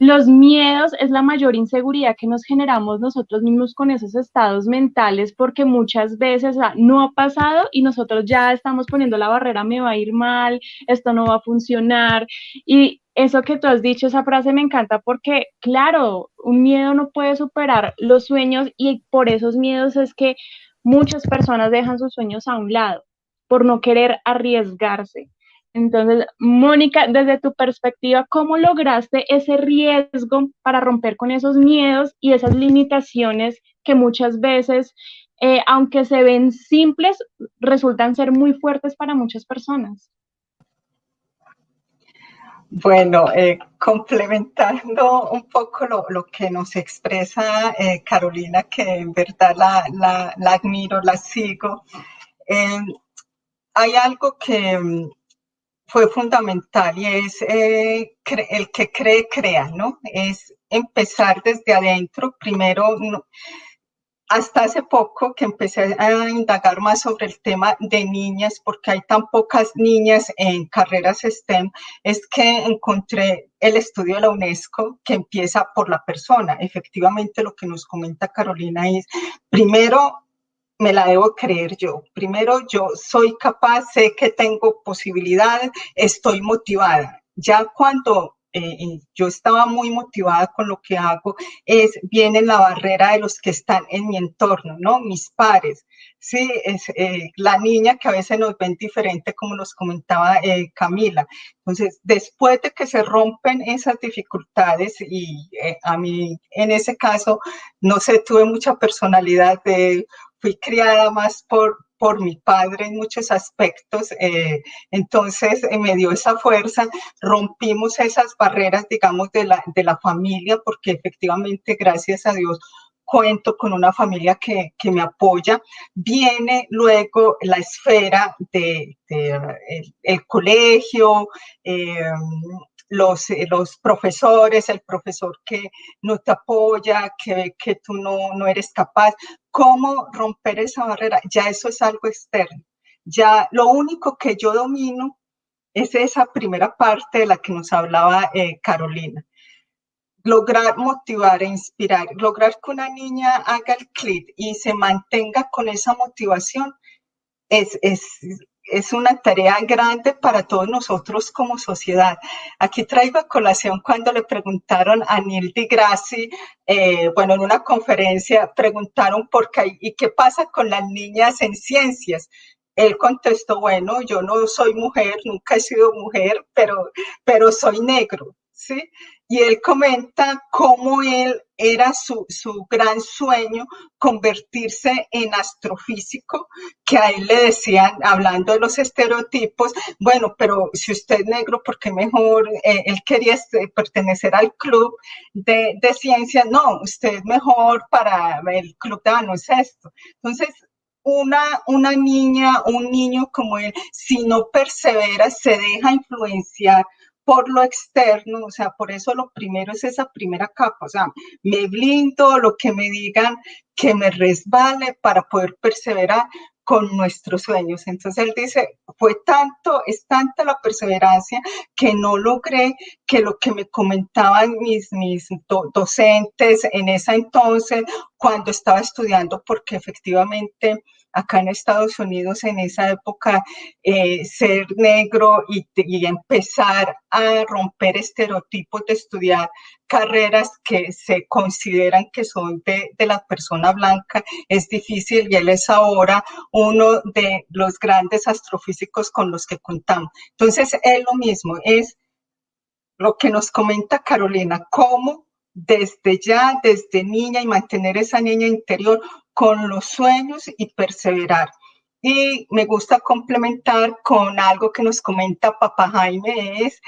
los miedos es la mayor inseguridad que nos generamos nosotros mismos con esos estados mentales porque muchas veces no ha pasado y nosotros ya estamos poniendo la barrera, me va a ir mal, esto no va a funcionar. Y eso que tú has dicho, esa frase me encanta porque, claro, un miedo no puede superar los sueños y por esos miedos es que muchas personas dejan sus sueños a un lado por no querer arriesgarse. Entonces, Mónica, desde tu perspectiva, ¿cómo lograste ese riesgo para romper con esos miedos y esas limitaciones que muchas veces, eh, aunque se ven simples, resultan ser muy fuertes para muchas personas? Bueno, eh, complementando un poco lo, que nos expresa eh, Carolina, que en verdad la, admiro, la sigo, hay algo que mm, fue fundamental y es eh, el que cree, crea, ¿no? Es empezar desde adentro, primero, hasta hace poco que empecé a indagar más sobre el tema de niñas, porque hay tan pocas niñas en carreras STEM, es que encontré el estudio de la UNESCO que empieza por la persona. Efectivamente, lo que nos comenta Carolina es, primero, me la debo creer yo. Primero, yo soy capaz, sé que tengo posibilidades, estoy motivada. Ya cuando eh, yo estaba muy motivada con lo que hago, es, viene la barrera de los que están en mi entorno, ¿no? Mis pares, sí, es eh, la niña que a veces nos ven diferente, como nos comentaba eh, Camila. Entonces, después de que se rompen esas dificultades, y a mí en ese caso, no sé, tuve mucha personalidad de fui criada más por, por mi padre en muchos aspectos, eh, entonces eh, me dio esa fuerza, rompimos esas barreras, digamos, de la, de la familia, porque efectivamente, gracias a Dios, cuento con una familia que, que me apoya. Viene luego la esfera de, el, colegio, eh, los, eh, los profesores, el profesor que no te apoya, que, que tú no, no eres capaz. ¿Cómo romper esa barrera? Ya eso es algo externo. Ya lo único que yo domino es esa primera parte de la que nos hablaba eh, Carolina. Lograr motivar e inspirar, lograr que una niña haga el clic y se mantenga con esa motivación es, es, es una tarea grande para todos nosotros como sociedad. Aquí traigo a colación cuando le preguntaron a Neil deGrasse, eh, bueno, en una conferencia, preguntaron por qué y qué pasa con las niñas en ciencias. Él contestó, bueno, yo no soy mujer, nunca he sido mujer, pero, pero soy negro, ¿sí? y él comenta cómo él era su, su, gran sueño convertirse en astrofísico, que a le decían, hablando de los estereotipos, bueno, pero si usted es negro, ¿por qué mejor? Eh, él quería este, pertenecer al club de, de ciencias, no, usted es mejor para el club de baloncesto. Entonces, una, una niña, un niño como él, si no persevera, se deja influenciar por lo externo, o sea, por eso lo primero es esa primera capa, o sea, me blindo, lo que me digan que me resbale para poder perseverar con nuestros sueños. Entonces él dice, fue tanto, es tanta la perseverancia que no logré que lo que me comentaban mis, mis docentes en esa entonces, cuando estaba estudiando, porque efectivamente acá en Estados Unidos en esa época eh, ser negro y, empezar a romper estereotipos de estudiar carreras que se consideran que son de, de, la persona blanca es difícil y él es ahora uno de los grandes astrofísicos con los que contamos. Entonces, es lo mismo, es lo que nos comenta Carolina, cómo desde ya, desde niña y mantener esa niña interior con los sueños y perseverar. Y me gusta complementar con algo que nos comenta Papá Jaime, es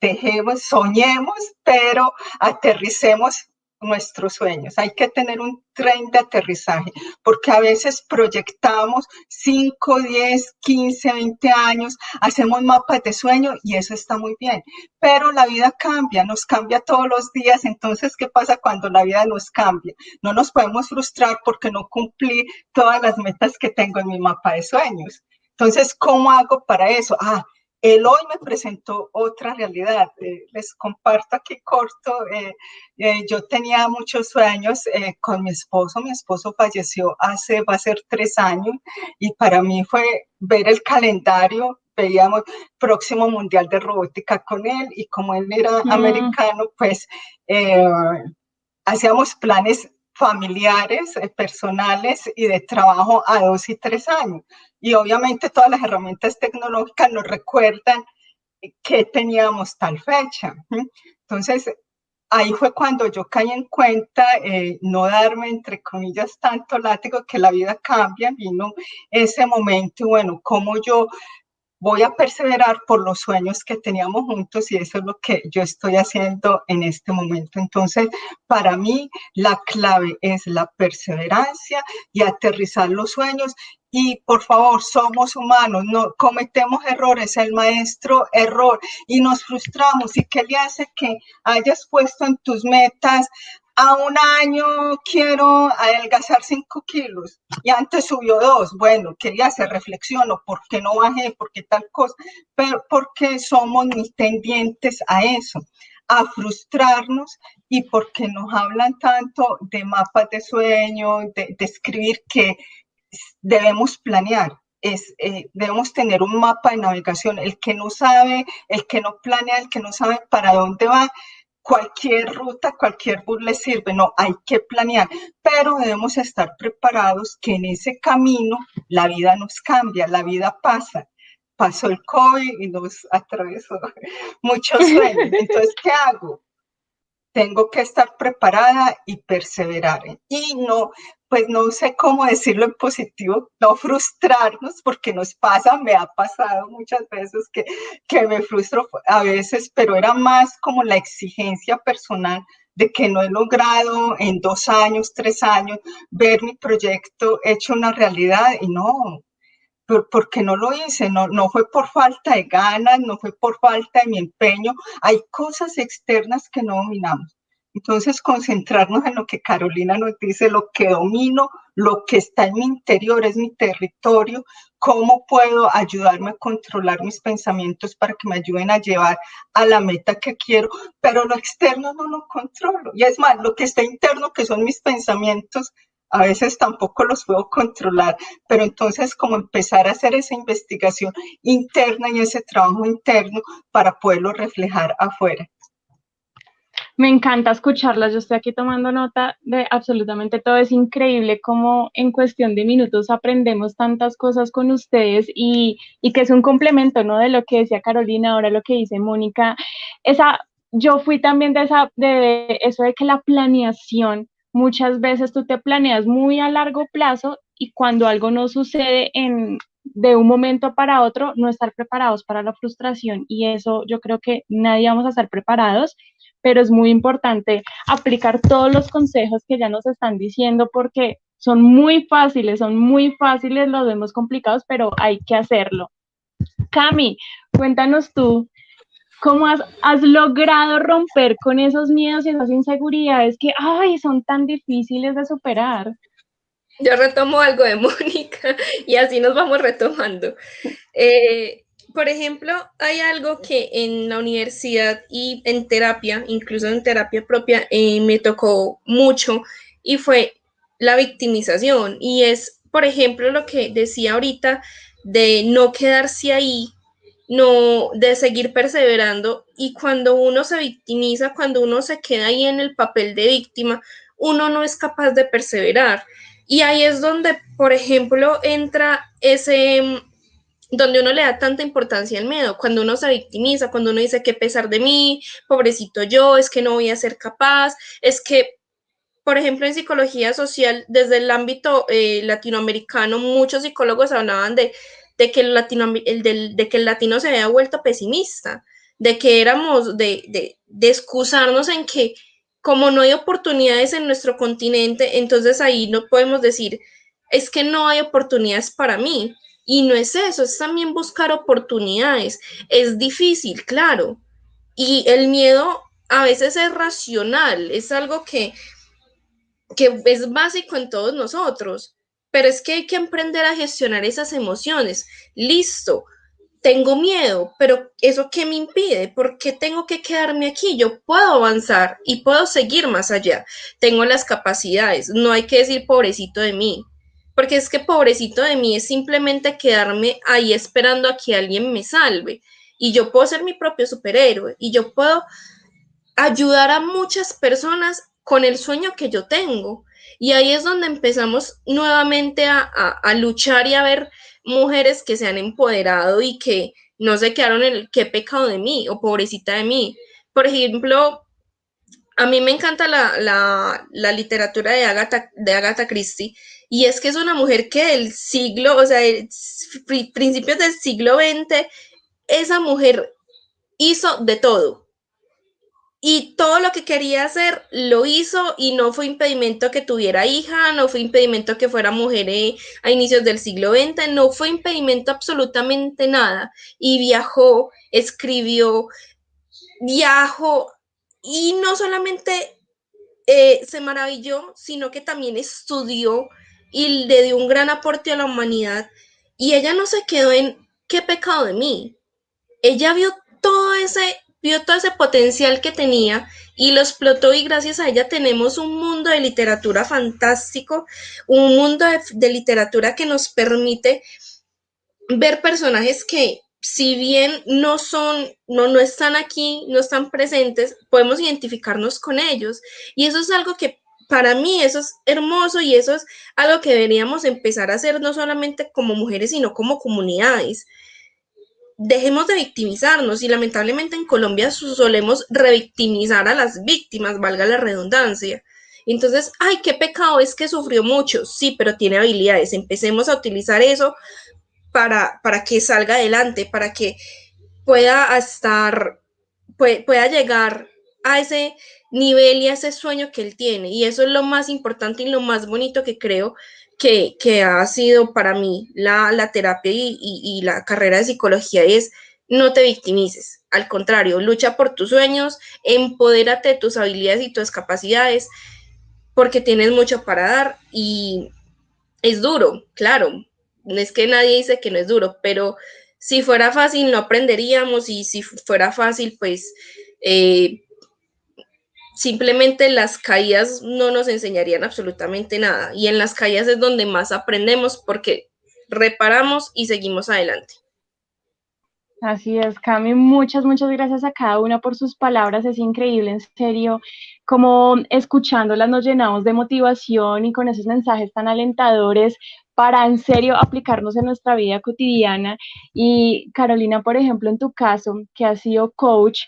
dejemos, soñemos, pero aterricemos nuestros sueños. Hay que tener un tren de aterrizaje, porque a veces proyectamos 5, 10, 15, 20 años, hacemos mapas de sueño y eso está muy bien, pero la vida cambia, nos cambia todos los días, entonces, ¿qué pasa cuando la vida nos cambia? No nos podemos frustrar porque no cumplí todas las metas que tengo en mi mapa de sueños Entonces, ¿cómo hago para eso? Ah, él hoy me presentó otra realidad. Eh, les comparto aquí corto. Eh, eh, yo tenía muchos sueños con mi esposo. Mi esposo falleció hace, va a ser tres años, y para mí fue ver el calendario. Veíamos próximo Mundial de Robótica con él, y como él era americano, pues hacíamos planes familiares, personales y de trabajo a dos y tres años y obviamente todas las herramientas tecnológicas nos recuerdan que teníamos tal fecha. Entonces, ahí fue cuando yo caí en cuenta eh, no darme, entre comillas, tanto látigo que la vida cambia, vino ese momento bueno, como yo voy a perseverar por los sueños que teníamos juntos y eso es lo que yo estoy haciendo en este momento. Entonces, para mí, la clave es la perseverancia y aterrizar los sueños y por favor, somos humanos, no cometemos errores, el maestro error y nos frustramos. ¿Y qué le hace que hayas puesto en tus metas? A un año quiero adelgazar 5 kilos y antes subió dos. Bueno, ¿qué le hace? Reflexiono, ¿por qué no bajé? ¿Por qué tal cosa? Pero porque somos muy tendientes a eso a frustrarnos y porque nos hablan tanto de mapas de sueño, de, de escribir que debemos planear, es, eh, debemos tener un mapa de navegación. El que no sabe, el que no planea, el que no sabe para dónde va, cualquier ruta, cualquier bus le sirve. No, hay que planear, pero debemos estar preparados que en ese camino la vida nos cambia, la vida pasa. Pasó el COVID y nos atravesó muchos sueños. Entonces, ¿qué hago? Tengo que estar preparada y perseverar. Y no, pues no sé cómo decirlo en positivo, no frustrarnos, porque nos pasa, me ha pasado muchas veces que, que me frustro a veces, pero era más como la exigencia personal de que no he logrado en dos años, tres años, ver mi proyecto hecho una realidad y no, porque no lo hice, no, no fue por falta de ganas, no fue por falta de mi empeño, hay cosas externas que no dominamos. Entonces, concentrarnos en lo que Carolina nos dice, lo que domino, lo que está en mi interior, es mi territorio, cómo puedo ayudarme a controlar mis pensamientos para que me ayuden a llevar a la meta que quiero, pero lo externo no lo controlo. Y es más, lo que está interno, que son mis pensamientos, a veces tampoco los puedo controlar, pero entonces como empezar a hacer esa investigación interna y ese trabajo interno para poderlo reflejar afuera. Me encanta escucharlas, yo estoy aquí tomando nota de absolutamente todo, es increíble cómo en cuestión de minutos aprendemos tantas cosas con ustedes y, y que es un complemento, ¿no? De lo que decía Carolina, ahora lo que dice Mónica, esa, yo fui también de, esa, de eso de que la planeación, muchas veces tú te planeas muy a largo plazo y cuando algo no sucede en, de un momento para otro, no estar preparados para la frustración. Y eso yo creo que nadie vamos a estar preparados pero es muy importante aplicar todos los consejos que ya nos están diciendo porque son muy fáciles, son muy fáciles, los vemos complicados, pero hay que hacerlo. Cami, cuéntanos tú, ¿cómo has, logrado romper con esos miedos y esas inseguridades que, ay, son tan difíciles de superar? Yo retomo algo de Mónica y así nos vamos retomando. Eh, por ejemplo, hay algo que en la universidad y en terapia, incluso en terapia propia, eh, me tocó mucho y fue la victimización. Y es, por ejemplo, lo que decía ahorita de no quedarse ahí, no, de seguir perseverando. Y cuando uno se victimiza, cuando uno se queda ahí en el papel de víctima, uno no es capaz de perseverar. Y ahí es donde, por ejemplo, entra ese donde uno le da tanta importancia al miedo, cuando uno se victimiza, cuando uno dice que pesar de mí, pobrecito yo, es que no voy a ser capaz, es que, por ejemplo, en psicología social, desde el ámbito eh, latinoamericano, muchos psicólogos hablaban de, que el latino, de, que el latino se había vuelto pesimista, de que éramos, de, de, de excusarnos en que como no hay oportunidades en nuestro continente, entonces ahí no podemos decir, es que no hay oportunidades para mí, y no es eso, es también buscar oportunidades. Es difícil, claro. Y el miedo a veces es racional, es algo que, que es básico en todos nosotros, pero es que hay que aprender a gestionar esas emociones. Listo, tengo miedo, pero ¿eso qué me impide? ¿Por qué tengo que quedarme aquí? Yo puedo avanzar y puedo seguir más allá. Tengo las capacidades, no hay que decir pobrecito de mí, porque es que pobrecito de mí es simplemente quedarme ahí esperando a que alguien me salve. Y yo puedo ser mi propio superhéroe y yo puedo ayudar a muchas personas con el sueño que yo tengo. Y ahí es donde empezamos nuevamente a, luchar y a ver mujeres que se han empoderado y que no se quedaron en el qué pecado de mí o pobrecita de mí. Por ejemplo, a mí me encanta la, literatura de Agatha, de Agatha Christie y es que es una mujer que del siglo, o sea, principios del siglo XX, esa mujer hizo de todo y todo lo que quería hacer lo hizo y no fue impedimento que tuviera hija, no fue impedimento que fuera mujer eh, a inicios del siglo XX, no fue impedimento absolutamente nada. Y viajó, escribió, viajó y no solamente eh, se maravilló, sino que también estudió y le dio un gran aporte a la humanidad. Y ella no se quedó en qué pecado de mí. Ella vio todo ese vio todo ese potencial que tenía y lo explotó y gracias a ella tenemos un mundo de literatura fantástico, un mundo de, literatura que nos permite ver personajes que si bien no son, no, no están aquí, no están presentes, podemos identificarnos con ellos. Y eso es algo que para mí eso es hermoso y eso es algo que deberíamos empezar a hacer no solamente como mujeres, sino como comunidades dejemos de victimizarnos y lamentablemente en Colombia solemos revictimizar a las víctimas, valga la redundancia. Entonces, ay, qué pecado es que sufrió mucho, sí, pero tiene habilidades. Empecemos a utilizar eso para, para que salga adelante, para que pueda estar, pueda llegar a ese nivel y a ese sueño que él tiene. Y eso es lo más importante y lo más bonito que creo que, ha sido para mí la, terapia y, la carrera de psicología es no te victimices, al contrario, lucha por tus sueños, empodérate de tus habilidades y tus capacidades, porque tienes mucho para dar y es duro, claro, es que nadie dice que no es duro, pero si fuera fácil no aprenderíamos y si fuera fácil, pues eh, simplemente las caídas no nos enseñarían absolutamente nada. Y en las caídas es donde más aprendemos porque reparamos y seguimos adelante. Así es, Cami, muchas, muchas gracias a cada una por sus palabras, es increíble, en serio, como escuchándolas nos llenamos de motivación y con esos mensajes tan alentadores para en serio aplicarnos en nuestra vida cotidiana. Y Carolina, por ejemplo, en tu caso, que has sido coach,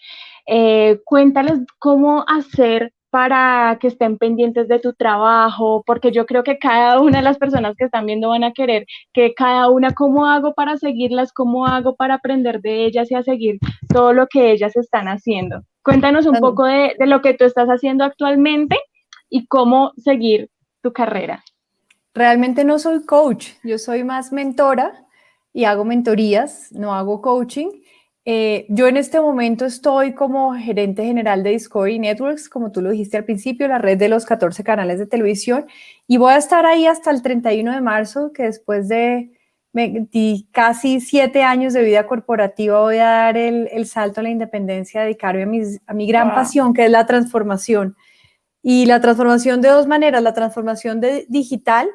eh, cuéntales cómo hacer para que estén pendientes de tu trabajo, porque yo creo que cada una de las personas que están viendo van a querer que cada una, ¿cómo hago para seguirlas? ¿Cómo hago para aprender de ellas y a seguir todo lo que ellas están haciendo? Cuéntanos un poco de, de lo que tú estás haciendo actualmente y cómo seguir tu carrera. Realmente no soy coach, yo soy más mentora y hago mentorías, no hago coaching. Eh, yo en este momento estoy como gerente general de Discovery Networks, como tú lo dijiste al principio, la red de los 14 canales de televisión, y voy a estar ahí hasta el 31 de marzo, que después de casi siete años de vida corporativa voy a dar el, salto a la independencia, dedicarme a, a mi gran pasión, que es la transformación. Y la transformación de dos maneras, la transformación de digital,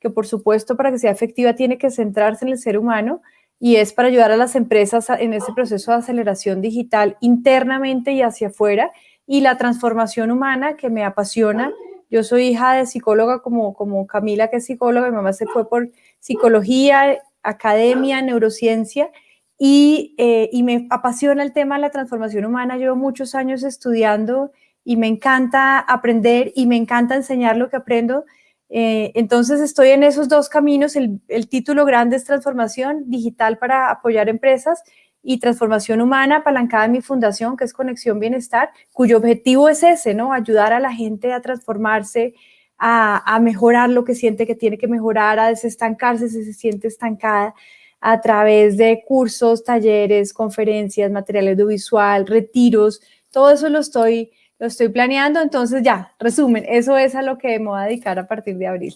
que por supuesto para que sea efectiva tiene que centrarse en el ser humano, y es para ayudar a las empresas en ese proceso de aceleración digital internamente y hacia afuera y la transformación humana que me apasiona. Yo soy hija de psicóloga como, como Camila, que es psicóloga, mi mamá se fue por psicología, academia, neurociencia y, eh, y me apasiona el tema de la transformación humana. Llevo muchos años estudiando y me encanta aprender y me encanta enseñar lo que aprendo eh, entonces estoy en esos dos caminos. El, título grande es transformación digital para apoyar empresas y transformación humana apalancada en mi fundación, que es Conexión Bienestar, cuyo objetivo es ese, ¿no? Ayudar a la gente a transformarse, a, a mejorar lo que siente que tiene que mejorar, a desestancarse si se siente estancada a través de cursos, talleres, conferencias, material audiovisual, retiros, todo eso lo estoy lo estoy planeando, entonces ya, resumen, eso es a lo que me voy a dedicar a partir de abril.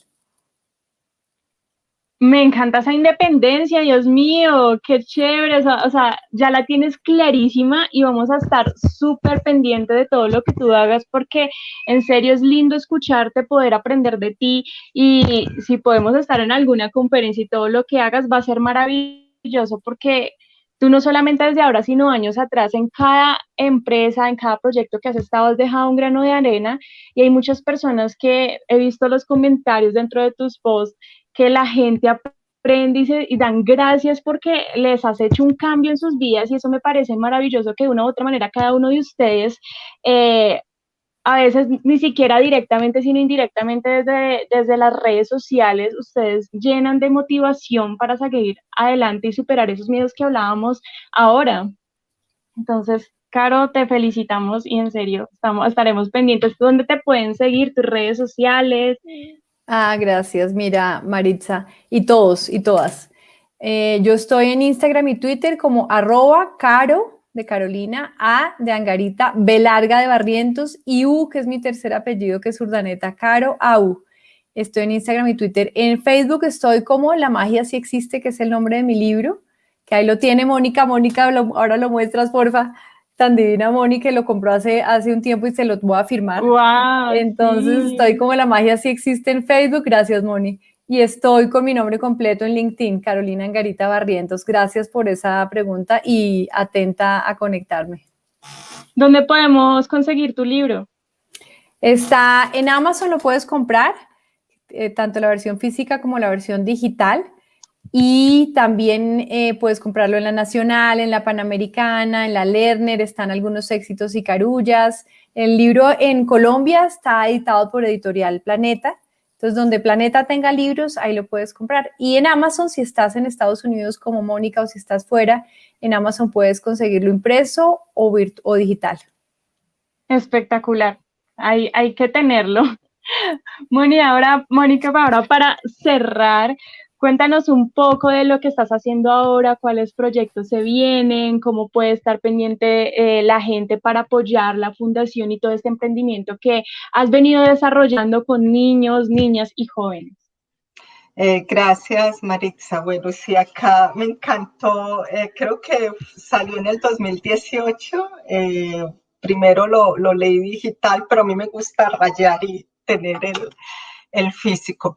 Me encanta esa independencia, Dios mío, qué chévere, o sea, ya la tienes clarísima y vamos a estar súper pendiente de todo lo que tú hagas porque en serio es lindo escucharte, poder aprender de ti y si podemos estar en alguna conferencia y todo lo que hagas va a ser maravilloso porque tú no solamente desde ahora, sino años atrás, en cada empresa, en cada proyecto que has estado, has dejado un grano de arena y hay muchas personas que he visto los comentarios dentro de tus posts que la gente aprende y, dan gracias porque les has hecho un cambio en sus vidas y eso me parece maravilloso que de una u otra manera cada uno de ustedes, eh, a veces ni siquiera directamente, sino indirectamente desde, desde las redes sociales, ustedes llenan de motivación para seguir adelante y superar esos miedos que hablábamos ahora. Entonces, Caro, te felicitamos y en serio, estamos, estaremos pendientes. ¿Dónde te pueden seguir? ¿Tus redes sociales? Ah, gracias. Mira, Maritza, y todos y todas. Eh, yo estoy en Instagram y Twitter como arroba caro de Carolina, A de Angarita, B larga de Barrientos y U, que es mi tercer apellido, que es Urdaneta, Caro AU. Estoy en Instagram y Twitter. En Facebook estoy como La magia sí existe, que es el nombre de mi libro, que ahí lo tiene Mónica. Mónica, ahora lo muestras, porfa tan divina Moni que lo compró hace, hace un tiempo y se lo voy a firmar. Wow, Entonces estoy como la magia sí existe en Facebook, gracias Moni. Y estoy con mi nombre completo en LinkedIn, Carolina Angarita Barrientos. Gracias por esa pregunta y atenta a conectarme. ¿Dónde podemos conseguir tu libro? Está en Amazon, lo puedes comprar, eh, tanto la versión física como la versión digital. Y también eh, puedes comprarlo en la Nacional, en la Panamericana, en la Lerner, están algunos éxitos y carullas. El libro en Colombia está editado por Editorial Planeta. Entonces, donde Planeta tenga libros, ahí lo puedes comprar. Y en Amazon, si estás en Estados Unidos como Mónica o si estás fuera, en Amazon puedes conseguirlo impreso o, digital. Espectacular. Hay, hay que tenerlo. Mónica, ahora, Mónica, ahora para cerrar, Cuéntanos un poco de lo que estás haciendo ahora, cuáles proyectos se vienen, cómo puede estar pendiente eh, la gente para apoyar la fundación y todo este emprendimiento que has venido desarrollando con niños, niñas y jóvenes. Eh, gracias, Maritza. Bueno, sí, acá me encantó, eh, creo que salió en el 2018. primero lo, leí digital, pero a mí me gusta rayar y tener el físico.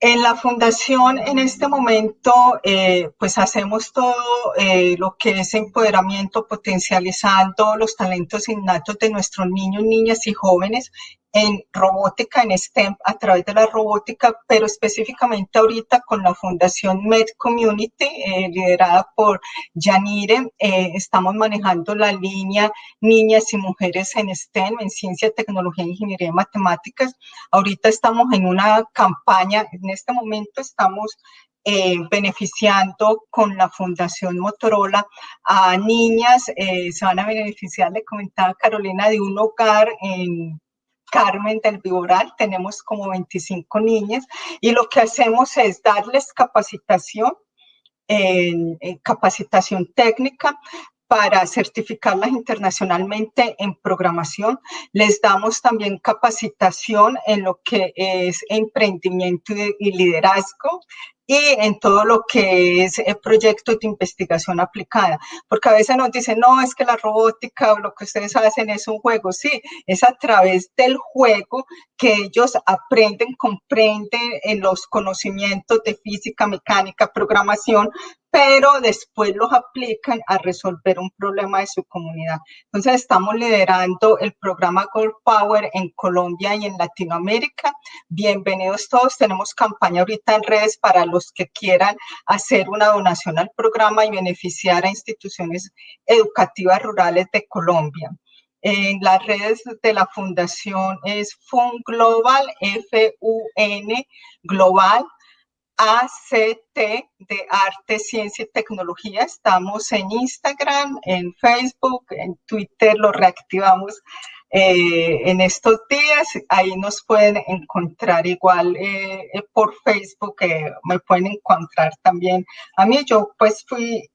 En la fundación, en este momento, eh, pues hacemos todo eh, lo que es empoderamiento, potencializando los talentos innatos de nuestros niños, niñas y jóvenes en robótica, en STEM, a través de la robótica, pero específicamente ahorita con la Fundación Med Community, eh, liderada por Yanire, eh, estamos manejando la línea Niñas y Mujeres en STEM, en Ciencia, Tecnología, Ingeniería y Matemáticas. Ahorita estamos en una campaña, en este momento estamos eh, beneficiando con la Fundación Motorola a niñas, se van a beneficiar, le comentaba Carolina, de un hogar en Carmen del Viboral, tenemos como 25 niñas y lo que hacemos es darles capacitación, en, capacitación técnica para certificarlas internacionalmente en programación. Les damos también capacitación en lo que es emprendimiento y liderazgo y en todo lo que es el proyecto de investigación aplicada. Porque a veces nos dicen, no, es que la robótica o lo que ustedes hacen es un juego. Sí, es a través del juego que ellos aprenden, comprenden en los conocimientos de física, mecánica, programación, pero después los aplican a resolver un problema de su comunidad. Entonces estamos liderando el programa Gold Power en Colombia y en Latinoamérica. Bienvenidos todos. Tenemos campaña ahorita en redes para los que quieran hacer una donación al programa y beneficiar a instituciones educativas rurales de Colombia. En las redes de la fundación es FUN Global, F-U-N Global, ACT de Arte, Ciencia y Tecnología. Estamos en Instagram, en Facebook, en Twitter, lo reactivamos eh, en estos días. Ahí nos pueden encontrar igual eh, eh, por Facebook, me pueden encontrar también a mí. Yo pues fui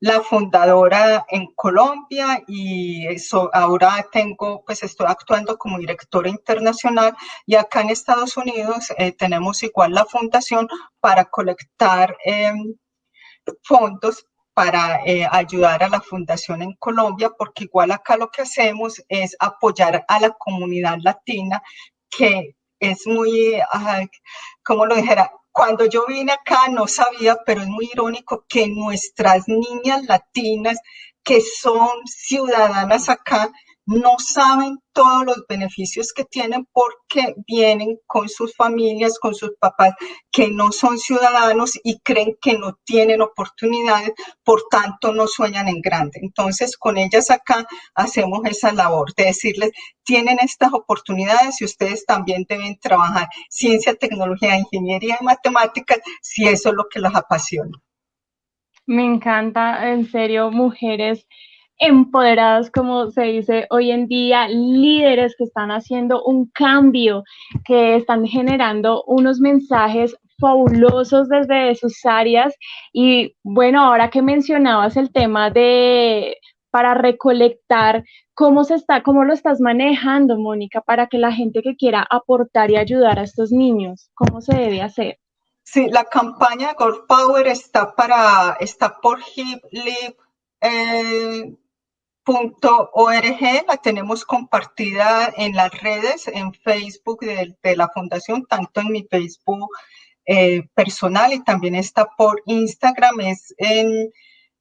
la fundadora en Colombia y eso, ahora tengo, pues estoy actuando como directora internacional y acá en Estados Unidos eh, tenemos igual la fundación para colectar em, fondos para eh, ayudar a la fundación en Colombia, porque igual acá lo que hacemos es apoyar a la comunidad latina que es muy, como lo dijera, cuando yo vine acá no sabía, pero es muy irónico que nuestras niñas latinas que son ciudadanas acá no saben todos los beneficios que tienen porque vienen con sus familias, con sus papás que no son ciudadanos y creen que no tienen oportunidades, por tanto no sueñan en grande. Entonces con ellas acá hacemos esa labor de decirles, tienen estas oportunidades y ustedes también deben trabajar ciencia, tecnología, ingeniería y matemáticas si eso es lo que los apasiona. Me encanta, en serio, mujeres empoderadas, como se dice hoy en día, líderes que están haciendo un cambio, que están generando unos mensajes fabulosos desde sus áreas. Y bueno, ahora que mencionabas el tema de para recolectar, ¿cómo se está, cómo lo estás manejando, Mónica, para que la gente que quiera aportar y ayudar a estos niños, cómo se debe hacer? Sí, la campaña Gold Power está para, está por Hip eh, .org la tenemos compartida en las redes, en Facebook de, la fundación, tanto en mi Facebook eh, personal y también está por Instagram, es en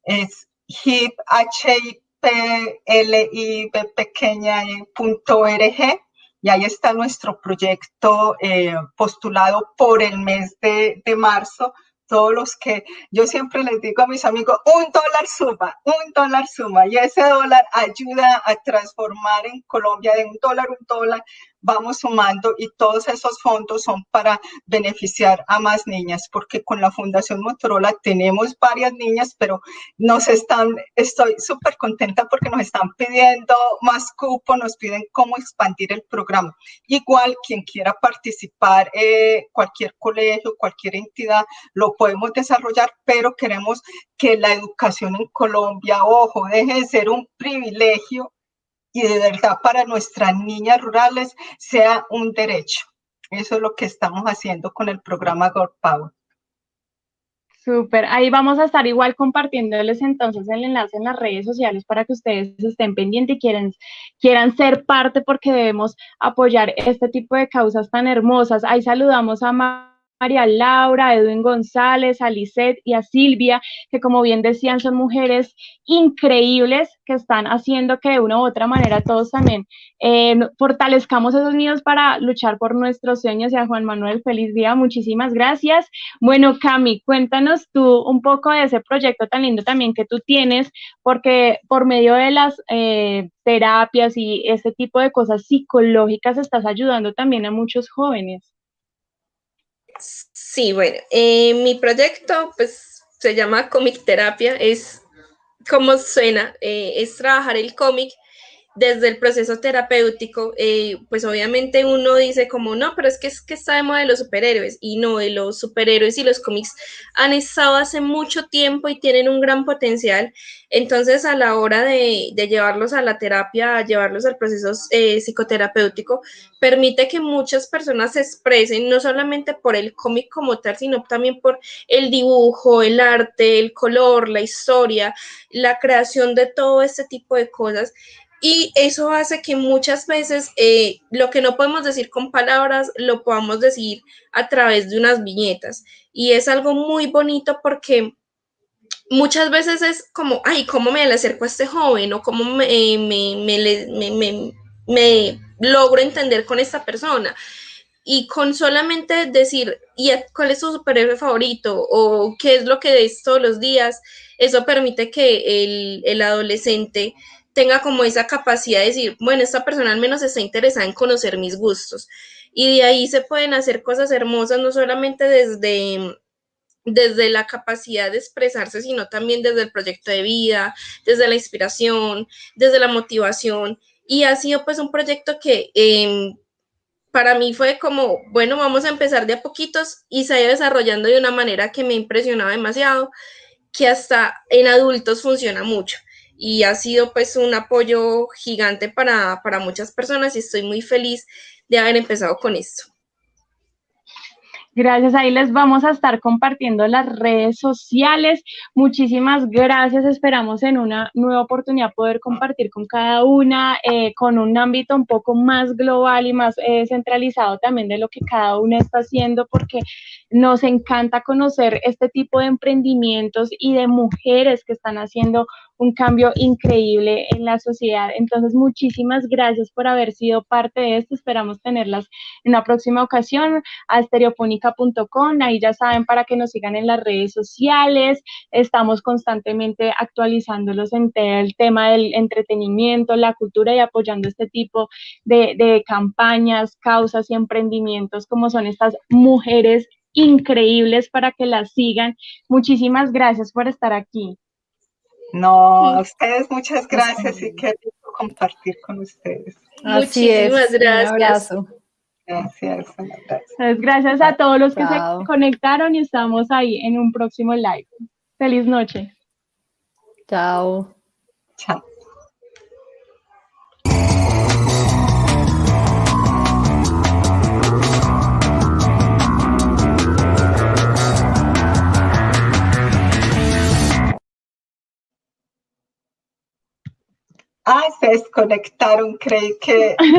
es hip, h i p l i b pequeña punto .org y ahí está nuestro proyecto eh, postulado por el mes de, de marzo todos los que yo siempre les digo a mis amigos, un dólar suma, un dólar suma, y ese dólar ayuda a transformar en Colombia de un dólar, un dólar, vamos sumando y todos esos fondos son para beneficiar a más niñas, porque con la Fundación Motorola tenemos varias niñas, pero nos están, estoy súper contenta porque nos están pidiendo más cupo, nos piden cómo expandir el programa. Igual, quien quiera participar, eh, cualquier colegio, cualquier entidad, lo podemos desarrollar, pero queremos que la educación en Colombia, ojo, deje de ser un privilegio y de verdad para nuestras niñas rurales sea un derecho. Eso es lo que estamos haciendo con el programa God Power. Súper, ahí vamos a estar igual compartiéndoles entonces el enlace en las redes sociales para que ustedes estén pendientes y quieran, quieran ser parte porque debemos apoyar este tipo de causas tan hermosas. Ahí saludamos a María Laura, Edwin González, a Lisette y a Silvia, que como bien decían son mujeres increíbles que están haciendo que de una u otra manera todos también eh, fortalezcamos esos niños para luchar por nuestros sueños. Y a Juan Manuel, feliz día, muchísimas gracias. Bueno, Cami, cuéntanos tú un poco de ese proyecto tan lindo también que tú tienes, porque por medio de las eh, terapias y este tipo de cosas psicológicas estás ayudando también a muchos jóvenes. Sí, bueno, eh, mi proyecto pues se llama Comic Terapia, es como suena, eh, es trabajar el cómic desde el proceso terapéutico, eh, pues obviamente uno dice como, no, pero es que, es que está de moda los superhéroes, y no, de los superhéroes y los cómics han estado hace mucho tiempo y tienen un gran potencial, entonces a la hora de, llevarlos a la terapia, llevarlos al proceso eh, psicoterapéutico, permite que muchas personas se expresen, no solamente por el cómic como tal, sino también por el dibujo, el arte, el color, la historia, la creación de todo este tipo de cosas y eso hace que muchas veces eh, lo que no podemos decir con palabras lo podamos decir a través de unas viñetas. Y es algo muy bonito porque muchas veces es como, ay, ¿cómo me le acerco a este joven? O cómo me, me, me, logro entender con esta persona. Y con solamente decir, ¿y cuál es su superhéroe favorito? O qué es lo que ves todos los días, eso permite que el, el adolescente tenga como esa capacidad de decir, bueno, esta persona al menos está interesada en conocer mis gustos. Y de ahí se pueden hacer cosas hermosas, no solamente desde, desde la capacidad de expresarse, sino también desde el proyecto de vida, desde la inspiración, desde la motivación. Y ha sido pues un proyecto que em, para mí fue como, bueno, vamos a empezar de a poquitos y se ha ido desarrollando de una manera que me impresionaba demasiado que hasta en adultos funciona mucho y ha sido pues un apoyo gigante para, para muchas personas y estoy muy feliz de haber empezado con esto. Gracias, ahí les vamos a estar compartiendo las redes sociales. Muchísimas gracias, esperamos en una nueva oportunidad poder compartir con cada una, eh, con un ámbito un poco más global y más eh, centralizado también de lo que cada una está haciendo, porque nos encanta conocer este tipo de emprendimientos y de mujeres que están haciendo un cambio increíble en la sociedad. Entonces, muchísimas gracias por haber sido parte de esto. Esperamos tenerlas en una próxima ocasión a Ahí ya saben para que nos sigan en las redes sociales. Estamos constantemente actualizándolos en el tema del entretenimiento, la cultura y apoyando este tipo de, de campañas, causas y emprendimientos como son estas mujeres increíbles para que las sigan. Muchísimas gracias por estar aquí. No, a ustedes muchas gracias y qué rico compartir con ustedes. Muchísimas gracias. Gracias, Gracias a todos los que se conectaron y estamos ahí en un próximo live. Feliz noche. Chao. Chao. Ah, se desconectaron, creí que